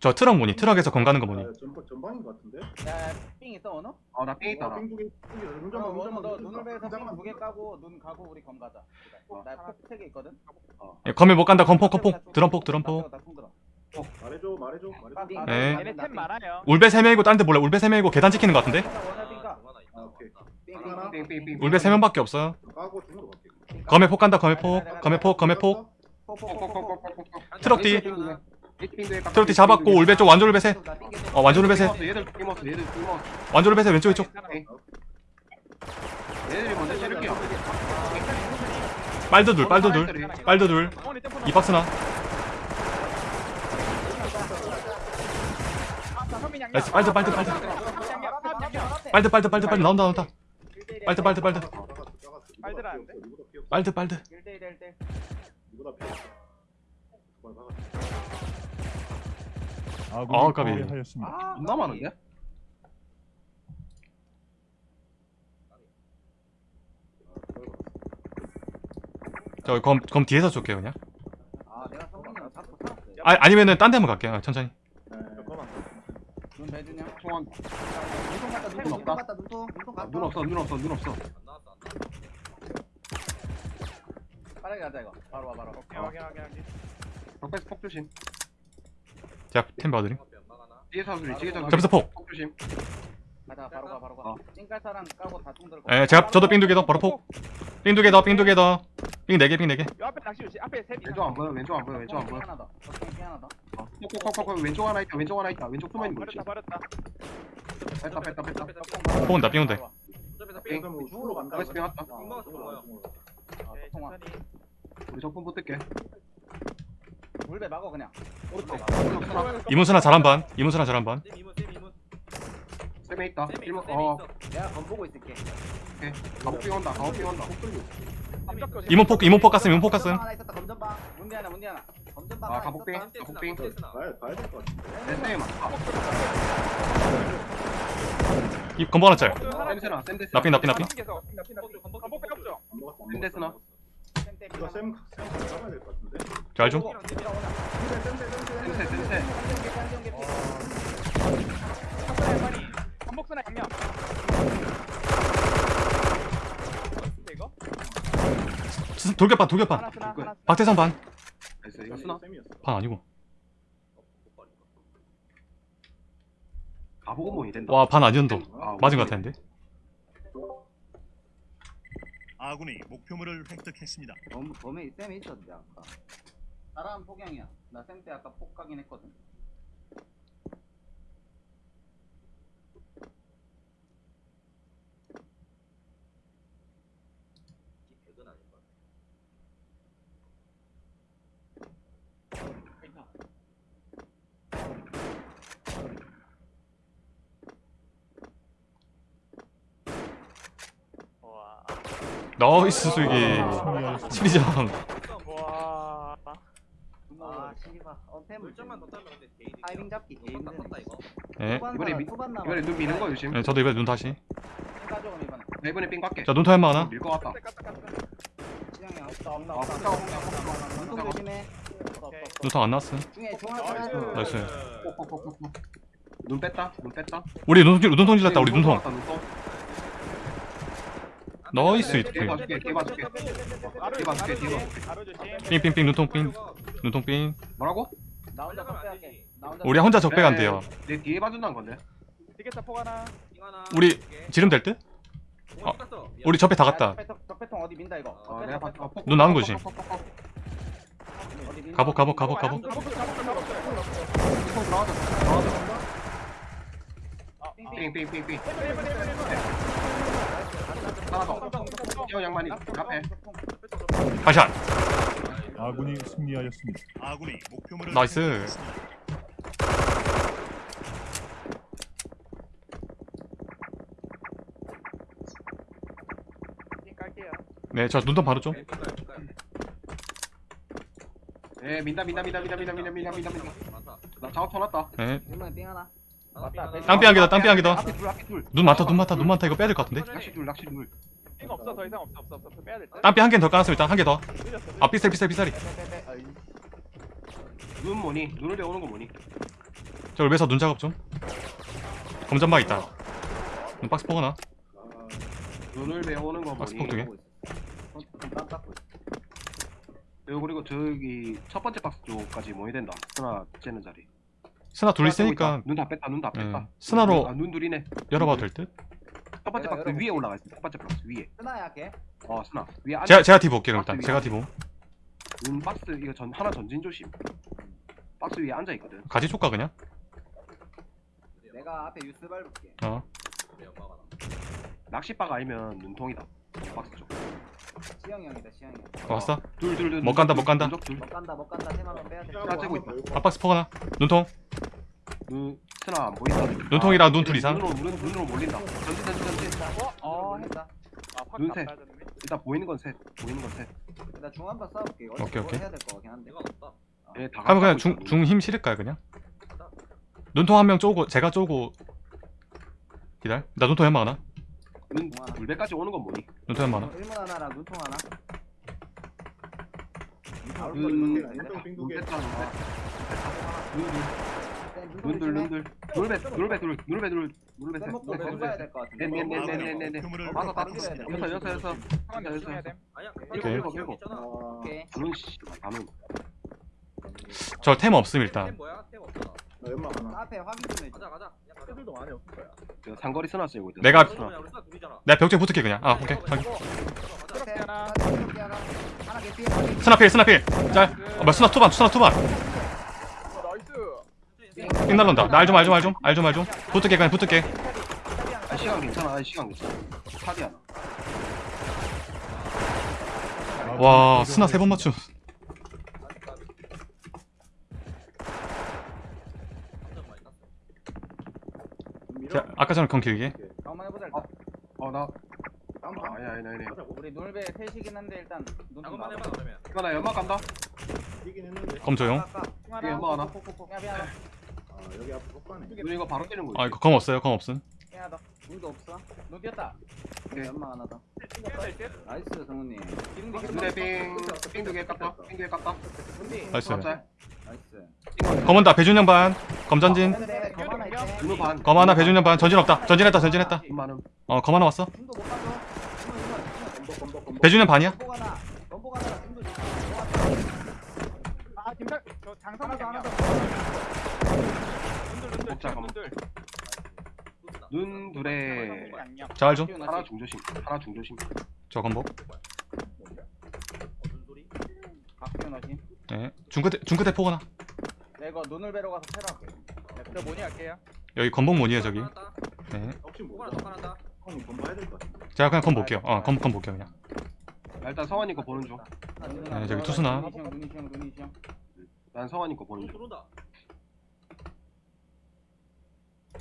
저 트럭 모니 트럭에서 검 가는 거 모니 전방 전방인 것 같은데 야, 삥 있어 오너? 아, 나삥 있다. 나. 빙두개 그럼 오너 너 눈을 베서 삥두개 까고 눈 가고 우리 검 가자. 어. 나폭세개 있거든. 예, 검에 못 간다 검폭 검폭 드럼폭 드럼폭. 말해줘 말해줘 말해줘 네. 얘네 템 많아요. 울베 3명이고 딴데 몰라 울베 3명이고 계단 지키는 거 같은데 아. 울베 3명밖에 없어요 검에 폭 간다 검에 폭 검에 폭 검에 폭. 트럭 뒤. 뒤 잡았고 울베 쪽 완전 울베 셋 어, 끼먹었어. 완전 울베 셋 왼쪽 왼쪽. 얘들이 먼저 찌를게요. 빨드 둘 빨드 둘 빨드 둘 어머니 템포 이 박스나. 나이스 빨드 빨드 빨드. 빨드 빨드 빨드 빨드. 나온다 나온다. 빨드 빨드 빨드? 빨드 빨드 아군이 아, 까비. 아, 존나 많은데? 저 검 검 뒤에서 쏠게요 그냥. 아 내가 성민이 형 잡고 살았어 아, 아니면은 딴 데 한번 갈게요. 천천히. 눈 배준영 총알 눈통 갔다 눈통 눈통 없다. 갔다 눈통 눈통 아, 갔다 눈 없어 눈 없어 눈 없어. 빠르게 가자 이거. 바로 와 바로. 와. 오케이 확인 확인 확인. 벽에서 폭 조심 제가 템 봐드림. 뒤에서 소리 뒤에서 소리 점수 폭. 폭 조심. 가자 바로 가 바로 어. 가 찡깔사랑 까고 다통 들고. 예, 제가 저도 삥 두 개 더 바로 폭. 삥 두 개 더, 삥 두 개 더. 삥 네 개, 삥 네 개. 요 앞에 낚시 조심. 앞에 셋이 왼쪽 안 보여 왼쪽 안 보여 왼쪽 안 보여. 하나 더. 덕ting 하나 더. 어, 폭폭폭폭 왼쪽 하나 있다 왼쪽 하나 있다. 왼쪽 숨어 있는 거 있지? 버렸다 뺐다 뺐다 뺐다. 폭 온다, 삥 온다. 삥. 삥. 중으로 간다. 삥 왔다. 아, 네, 통화 천천히 우리 적분 붙을게 물배 막어 그냥 오른쪽 이문수나 잘한 반. 이문수나 잘한 반. 쌤 이문 쌤 이문 쌤에 있다 쌤이 있어 일문 쌤이 어 있어 내가 검 보고 있을게 온다 가복빙 온다 깜짝 조심 이문 폭, 이문 폭 갔음, 이문 폭 갔음. 검전방 하나 있었다 검전방 문디 하나 문디 하나 검전방 아, 하나. 있었다 가복빙. 봐야 봐야 될 것 같은데. 내 쌤에 맞다 이 건보 하나 짤. 쌤스나 쌤데스나 나삥, 나삥, 나삥. 간복 빼없죠 안 먹었어. 안 쌤데스나 먹었어. 쌤 때, 이거 쌤, 쌤 잡아야 될 것 같은데. 잘 좀. 쓰나 양념 이거 스- 돌격반, 돌격반. 하나 하나 박태선 반. 나이스 이거 쓰나 쌤이었어. 반 아니고. 가보고 모이 된다 와, 반 아니언도. 아, 맞은 것 같았는데. 아군이 목표물을 획득했습니다. 범, 범에 쌤이 있었는데 아까. 나랑 폭양이야. 나쌤때 아까 폭 가긴 했거든 나이스 수기 수리장 아, 게임 다 예. 네, 저도 이번에 눈 다시. 이번에. 삥 자눈 타임 하나 눈탕 안 났어? 하나. 나이스. 나이스. 눈 뺐다. 눈 뺐다. 우리 눈통 질렀다 우리 눈통. 나이스, 뒤에 이렇게. 봐줄게 뒤에 봐줄게 바로 뒤에 봐줄게, 뒤에 조심 바로 조심 삥삥삥, 눈통 삥. 눈통 삥. 뭐라고? 나 혼자 혼자 우리 혼자 적배가 안 돼요. 내 뒤에 봐준다는 건데 디게타 폭 하나 우리 지름 될 듯? 어, 우리 접배 다 갔다. 적배통 어디 민다 이거 어 내가 봤어 폭, 눈 폭, 거지? 가복, 가복, 가복, 가복. 눈통 들어가자 들어가자 삥삥삥삥 하나 더 양반이 앞에 가샷. 아군이 승리하였습니다. 아군이 목표물을 나이스. 네, 저 눈통 바로 좀. 예 민다 민다 민다 민다 민다 민다 민다 민다 나 작업 쳐놨다 네. 이번에 삥 하나 맞다 땅삐 한 개다, 땅삐 한 개다. 앞에 둘 앞에 둘 눈 많다, 눈 많다, 눈 많다. 이거 빼야 될 것 같은데? 낚시 둘 낚시 둘 이거 없어 더 이상 없어 없어 없어 빼야 될 듯 땅삐 한개더 까놨으면 일단 한 개 더. 아, 삐살, 삐살, 삐살이. 눈 뭐니 눈을 배우는 거 뭐니 저 울베서 눈 작업 좀. 검전막 있다. 눈 박스 포거나. 아, 눈을 배우는 거 박스 뭐니 폭두 개. 그리고 그리고 저기 첫 번째 박스 쪽까지 모여야 된다 하나 째는 자리 스나 둘 있으니까 눈다 뺐다 눈다 뺐다 예. 스나로- 아, 눈 둘이네 열어봐도 될 듯? 첫 번째 박스 열어볼게. 위에 올라가 있어 첫 번째 박스 위에 쓰나야 걔 어 스나 위에 앉아 제가, 제가 디브 올게요, 일단. 제가 디브. 눈 박스 이거 전 하나 전진 조심 박스 위에 앉아 있거든 가지 줄까, 그냥? 내가 앞에 유스 밟을게 어. 낚시바가 아니면 눈통이다 박스 쪽 시영이 형이다 시영이 형. 어, 왔어? 둘 둘 둘 못 간다, 못 간다. 둘 못 간다 못 간다. 템 한번 빼야 돼. 자, 째고 있다. 아, 박스 포거나. 눈통. 눈 스나 안 보인다. 눈통이랑 아, 눈둘 이상? 눈으로 눈, 눈으로 몰린다. 전진 전진 전진. 어 했다. 아 확 눈새. 빠졌네. 일단 보이는 건 셋. 보이는 건 셋. 나 중한 번 싸울게. 이거 오케이, 오케이. 해야 될 거 같긴 한데. 내가 없다. 예, 다 하면 그냥 중, 중 힘 실을까요, 그냥? 눈통 한 명 쪼고 제가 쪼고 기다려. 나 눈통 연막 하나 눈 물배까지 오는 건 뭐니? 눈통 하나. 일문 하나랑 눈통 하나. 눈- 네, 눈들 눈들 눈배 눈배 둘 눈배 둘 눈배 쌤셋 먹고 왼 가야 될것 같은데. 네네네네네네 그물을 맞아 다. 여섯 여섯 여섯 여섯 일곱, 일곱, 일곱. 오케이. 단운 씨 단운 저템 없음 템 일단. 앞에 확인 좀 해줘. 가자 가자. 애들도 많이 없을 거야. 내가- 내가 벽에 붙을게 그냥. 아 오케이. 확인 네. 하나 개피. 스나필 스나필. 짤. 어, 뭐야 스나 투반 스나 투반. 삥 날른다. 나 알 좀 알 좀 알 좀 알 좀 알 좀. 붙을게 그냥 붙을게. 아 시간 괜찮아. 아 시간 괜찮아. 탑이야 와 스나 세 번 맞춤 자, 아까처럼 건 길게 한번 해보자 일단. 어나 아, 방. 아니 아니 아니. 우리 놀배 셋이긴 한데 일단 나와. 해봐 그러면 이거 나 연막 간다 이긴 했는데. 검 조용 아까 이게 연막 하나. 아, 여기 앞에 폭가네. 눈 이거 바로 아 거지 이거 검 없어요 검 없음 미안하다. 눈도 없어. 눈 띄었다. 오케이. 연막 하나 더. 나이스 성훈님. 눈에 삥삥 두개 깠다 삥 두개 깠다 나이스 짤 나이스. 검 온다 배준영 반 검전진 근데 검 하나 있대. 눈우 반검 하나 배준영 반 전진 없다 전진했다 전진했다 눈 많음 어 검 하나 왔어 눈도 못 봐줘. 건복 건복 건복. 배준영 반이야 건보가 나. 건보가 나. 눈도 못아 김장 저 장성 하나 더 하나 더. 먹자, 검. 분들 눈 둘에 양념. 자알좀 하나 중조심 하나 중조심 저? 박기훈 어신. 네 중끝에 중끝에 포 하나 내 이거 눈을 베러 가서 할게. 저 뭐니 할게요. 여기 검복 뭐니에요 저기 네뭐것 같아. 제가 그냥 검 볼게요 어검검 볼게요 그냥 아, 일단 성환이 거 보는 네, 저기 투수나. 중난 성환이 거 보는 중 중 들어온다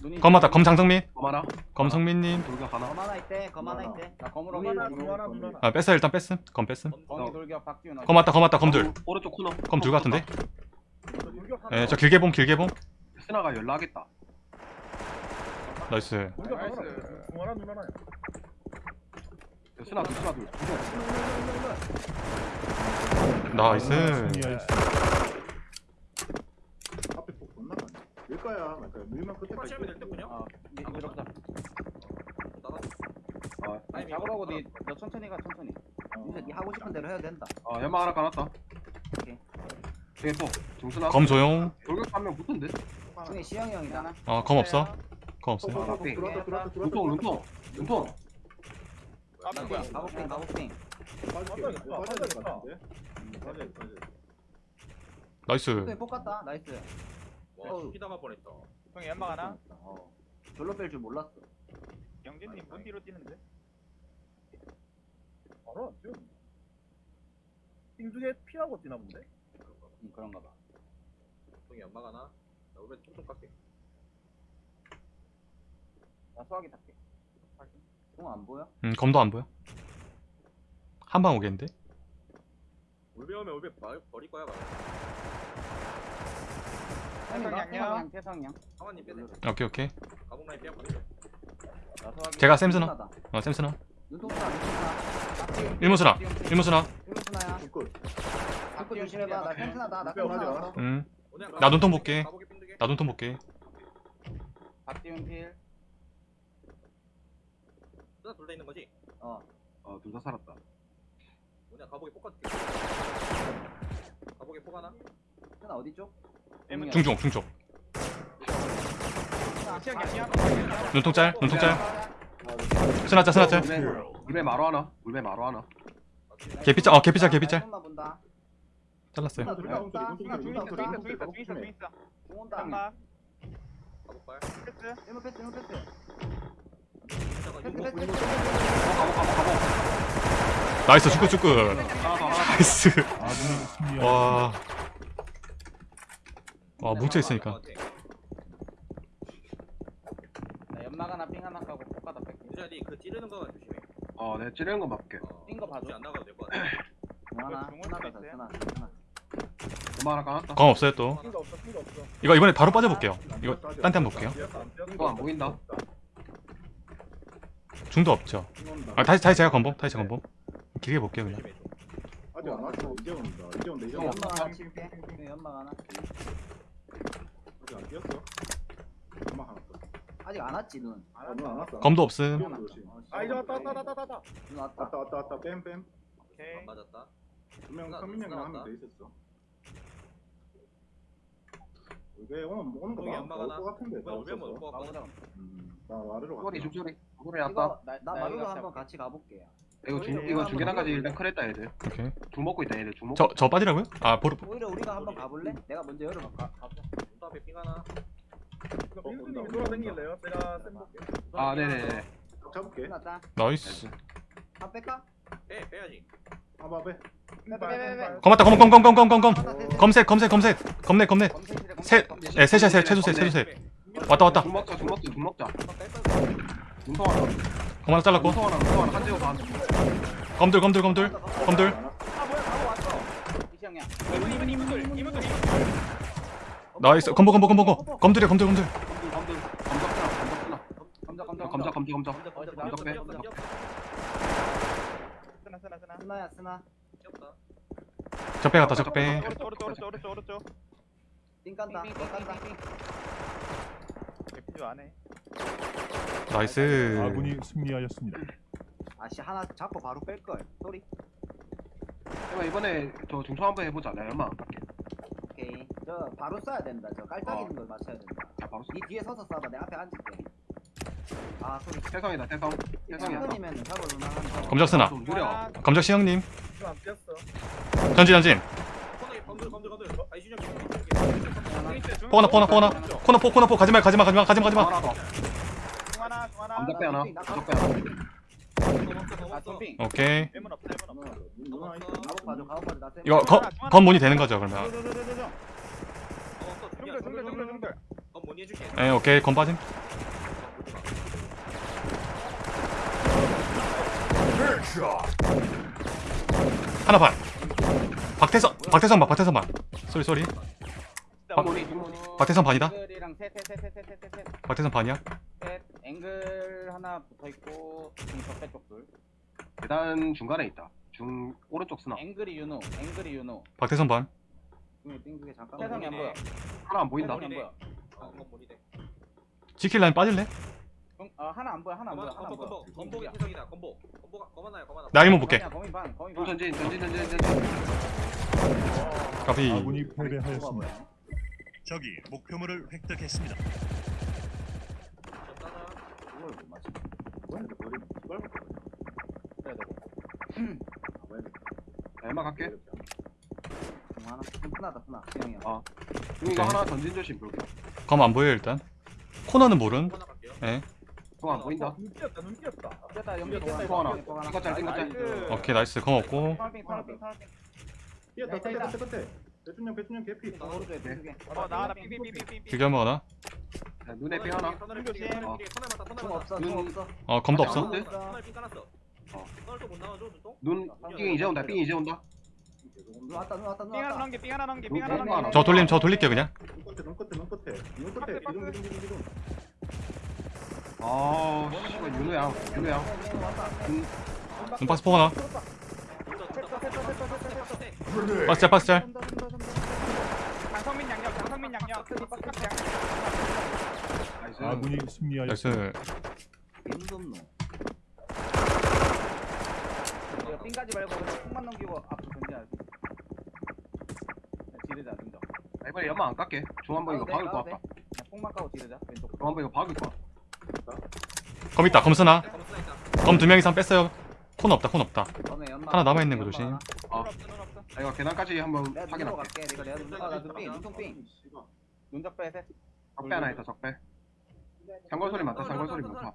눈이 검 맞다. 검 장성민? 검 하나? 검성민님. 돌격 하나? 검 하나 있대. 검 하나 있대. 나 검으로 눈 하나, 가자. 눈 하나, 눈 하나. 아 뺐어요. 일단 뺐음. 검 뺐음. 검이 돌격 박기훈 어신. 검 맞다 검 맞다. 검들 오른쪽 코너 검 둘 같은데? 예저 길게 봄 길게 봄. 스나가 연락하겠다. 나이스. 눈 하나, 눈 하나. 스나 둘 스나 둘. 나이스 앞에 폭 존나 많네. 밀까야 말까야. 밀만 끝에까지. 설치하면 될때 그냥 어. 니 이대로 보자. 나가 아, 아니 잡으라고 니, 너 천천히 가 천천히. 이제 니 하고 싶은 대로 해야 된다. 어 연막 하나 깔았다 오케이. 되게 또 중스나 검 조용 돌격 한명 붙은데 중에 시영이 형이잖아. 어검 없어 검 없어요 어, 어, 어, 들어왔다, 들어왔다, 들어왔다. 눈통 눈통 눈통 나 뭐야? 가복빙 가복빙. 빠질게. 빠져야 될것 같은데. 빠져야 돼, 빠져야 돼. 나이스 폭 갔다. 나이스. 와 어우. 피 당할 뻔했다 형 연막 하나. 어. 절로 뺄 줄 몰랐어. 영진님 문 뒤로 뛰는데. 바로 안 뛰어. 띵두개 피하고 뛰나 본데? 응, 그런가 봐. 형이 연막 하나 나 우리 퉁퉁 깎게 나 수학이 탈게. 공안 보여? 음 검도 안 보여 한 방 오겠는데 울베 오면 말- 버릴 거야 가 태성양 태성양이요? 태성양. 오케이 오케이 가공 라인 빼고 가자 나 수학이. 제가. 눈통사다. 어 샘스나 눈통사 눈통사. 일문스나 일문스나 일문스나야. 굿. 자꾸 조심해봐. 나 샘스나다. 나 샘스나. 오늘 나 눈통 볼게. 핀두개 눈통 볼게 박지훈 필. 누나 둘다 있는 거지? 어. 어 둘 다 살았다 폭 같게 가복이 폭 하나 스나 어디 쪽? 중중 중쪽 시영 양념. 눈통 짤 눈통 짤. 스나 짤 스나 짤 울베 울베 마루 하나 울베 마루 하나. 개피짤 어 개피짤 개피짤. 잘랐어요. 나이스 축구 축구. 하나 나이스. 승리하였습니다. 와 와, 뭉쳐 있으니까. 나 연막 하나 삥 하나 까고 폭 가다 뺄게. 유자 니그 찌르는 거만 조심해. 어 내가 찌르는 거 맞게. 어, 뛴거 봐줘. 안 나가도 될것 같아. 공 하나. 스나. 엄마 하나 까놨다. 검 없어요 또. 핑도 없어 핑도 없어. 이거 이번에 바로 빠져볼게요. 이거 딴 데 한번 볼게요. 이거 안 보인다. 중도 없죠? 아 다시 다시 제가 검봄 다시 제가 검봄. 길게 볼게요 그냥. 아직 안 왔어. 이제 온다 이제 온다. 이제 어. 온다 연막 하나. 칠게. 여기 연막 하나 아직 안 뛰었어? 엄마 하나 더. 아직 안 왔지 눈. 아, 눈안 왔어? 검도 없음. 어, 아 이제 왔다 왔다 왔다 왔다 왔다. 눈 왔다. 왔다 왔다 왔다. 뺨 뺨. 오케이. 안 맞았다. 두명 누나 한명 왔다. 더 있었어. 이게 오늘 오는 거 여기 봐. 안 나올 막아놔. 것 같은데 뭐 왔거든. 음, 나 와르러 소리 갔다 중소리 소리. 이거 나, 나나 마루로 한번 잡- 같이 가볼게요 이거 중 이거 중계단까지 일단 클했다 얘들 오케이. 중 먹고 있다 얘들 중 먹고. 저저 빠지라고요? 아 보르 오히려 우리가 한번 가볼래? 내가 먼저 열어볼까? 가보자 눈 앞에 삥 하나. 이거 빈수님이 돌아다닐래요? 제가 쌤 볼게 아 네네네. 잡을게. 끝났다. 나이스. 한 뺄까? 빼 빼야지. 아봐 빼 빼빼빼빼. 검았다 검 검 검 검 검 검. 검색 검색 검색. 검색 검색 셋 예, 셋이야 셋 최소 셋 최소 셋 왔다 왔다. 중 먹자 중 먹자 중 먹자 눈통 하나. 검 하나 잘랐고. 눈통 하나 눈통 하나. 한지호 반 검들 검들 검들 검들. 아 뭐야 바로 왔어 이시영이야 이분 이분들. 이분들 나이스. 검보 검보 검보 검 검들이야 검들 검들. 검들 검적 쓰나 검적 쓰나 검적 검적 검적 검적 빼. 검적 검적. 쓰나 쓰나 쓰나 스나야 스나 귀엽다. 적배 갔다 적배. 오른쪽 오른쪽 오른쪽 오른쪽. 오른쪽 띵 깐다 띵 깐다 개피주 안해 nice. 아군이 승리하였습니다. 아씨 하나 잡고 바로 뺄걸. 소리. 그러면 이번에 저 중통 한번 해보자 나 연막 안 깔게 오케이. 저 바로 쏴야 된다. 저 깔짝이는 걸 맞춰야 된다. 자 바로 쏘니 뒤에 서서 쏴봐. 내 앞에 앉을게. 아 소리. 태성이다 태성. 태성이야. 성근이면 잡을 만한 검적 쓰나. 좀 느려 검적 시형님. 이거 안 전진 전진 포거나 포거나 포거나. 코너 포 코너 포. 가지마 가지마 가지마 가지마 가지마. 중 하나. 오케이. 이거 검 검문이 되는 거죠 그러면? 저저저저저 중들 중들 중들 중들 중들 검 뭐니 해줄게. 예 오케이. 검 빠짐. 하나 반 박태선 박태선 반 박태선 반 쏘리 쏘리. 박태선 반이다. 앵글이랑 셋셋셋셋셋셋 박태선 반이야? 셋 앵글 하나 붙어 있고 적배 쪽둘 계단 중간에 있다. 중 오른쪽 쓰나. 앵글이 윤호 앵글이 윤호. 박태선 반. 세상이 안 보여. 하나 안 보인다. 세상이 안 보여. 어. 지킬 라인 빠질래? 응, 아 하나 안 보여 하나 안 보여 검 하나 안 검보 보여. 검보 검보 태성이다 검보. 검보가 검 하나야 검 하나. 나 이문 볼게. 거미 반중 반. 전진 전진 전진 전진. 까비 아군이 패배하였습니다. 적이 목표물을 획득했습니다. 못 맞춰 뭐야 이거 이걸 얼마 갈게 중 하나 어. 중 이거 하나 전진 조심 볼게. 검 안 보여 일단? 코너는 모른. 검 하나 갈게요. 예 중안 보인다. 눈 뛰었다 눈 뛰었다. 됐다 연기 또 됐다 또 하나. 이거 하나. 이거 짤, 이거 짤. 나이스. 오케이 나이스. 검 없고. 파란핑 파란핑 파란핑. 뛰었다 있다, 끝에 있다. 끝에 끝에 배준영 배준영 개피. 나 오른쪽에 두개. 어나 하나 삐삐삐삐삐 길게 한번 하나? 자, 눈에 피 하나. 피 터널 피 터널 맞다 중 맞다. 없어 중 없어. 어 검도 없어? 없는데? 터널 피 깔았어. 어. 터널 또못 나와줘 눈동. 눈삥 이제 온다 삥 이제 온다. 눈 왔다 눈 왔다 눈 삥 하나 왔다. 넘게 삥 하나 눈삥 하나 넘게 하나. 저 돌림 저 돌릴게요 그냥. 눈 끝에 눈 끝에 눈 끝에 눈 끝에 기둥 기둥 기둥 기둥 아 씨발 윤호야 윤호야. 포 하나 박스 짤 박스 짤. 장성민 양력 장성민 양력 박스 양력 나이스. 아군이 승리하였습니다. 나이스. 빈돔노 이거 삥 가지 말고 그냥 콩만 넘기고 앞으로 던져야지. 지르자 등정 아, 이번에 연마 안 깎게. 중 한번 이거 박을 것 같다. 콩만 까고 지르자 왼쪽. 중 한번 이거 박을 것 같다 검 있다 검 쓰나? 검 두 명 이상 뺐어요. 코너 없다. 코너 없다 하나 남아있는 거 조심. 어. 아 이거 계단까지 한번 확인할게. 눈, 눈적배 셋. 적배 하나 있다 적배. 상골 소리 많다 상골 소리 많다.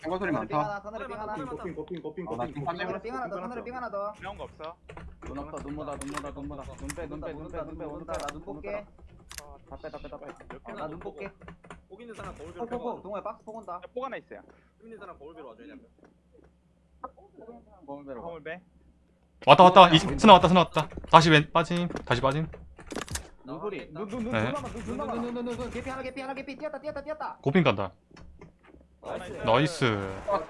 상골 소리 많다. 좀 고핑 빠지면 터널에 삥 하나 더 터널에 삥 하나 더. 나온 거 없어? 눈 없어 눈 보다 눈 보다 눈 보다 눈빼 눈빼 눈빼 눈빼 오른쪽 나눈 볼게 다 빼 다 빼 다빼나눈 볼게. 복 있는 사람 거울 비로 빼고. 동호회 박스 폭 온다. 포가 하나 있어요. 복 있는 사람 거울 비로 와줘야 돼. 거울 배로 허물 배? 왔다 왔다. 이, 스나 왔다 스나 왔다. 다시 왼 빠짐. 다시 빠짐. 눈소리. 눈, 눈, 눈, 네. 눈 남아, 눈, 눈 남아. 눈 눈 눈 눈 개피 하나 개피 하나 개피. 뛰었다 뛰었다 뛰었다. 고핀 간다. 나이스. 나이스.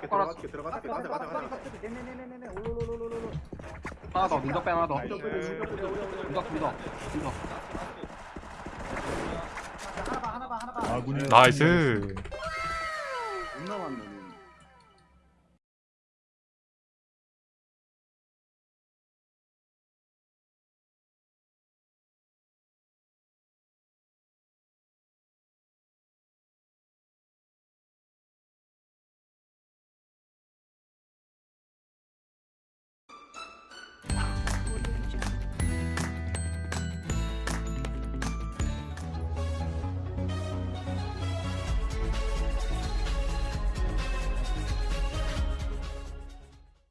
들어가줄게 가자 가자 가자 네네네네네 올올올올올 하나 더 눈썹 빼 하나 더. 눈썹 눈썹 눈썹 하나 봐 하나 봐 하나 봐. 아군이 나이스.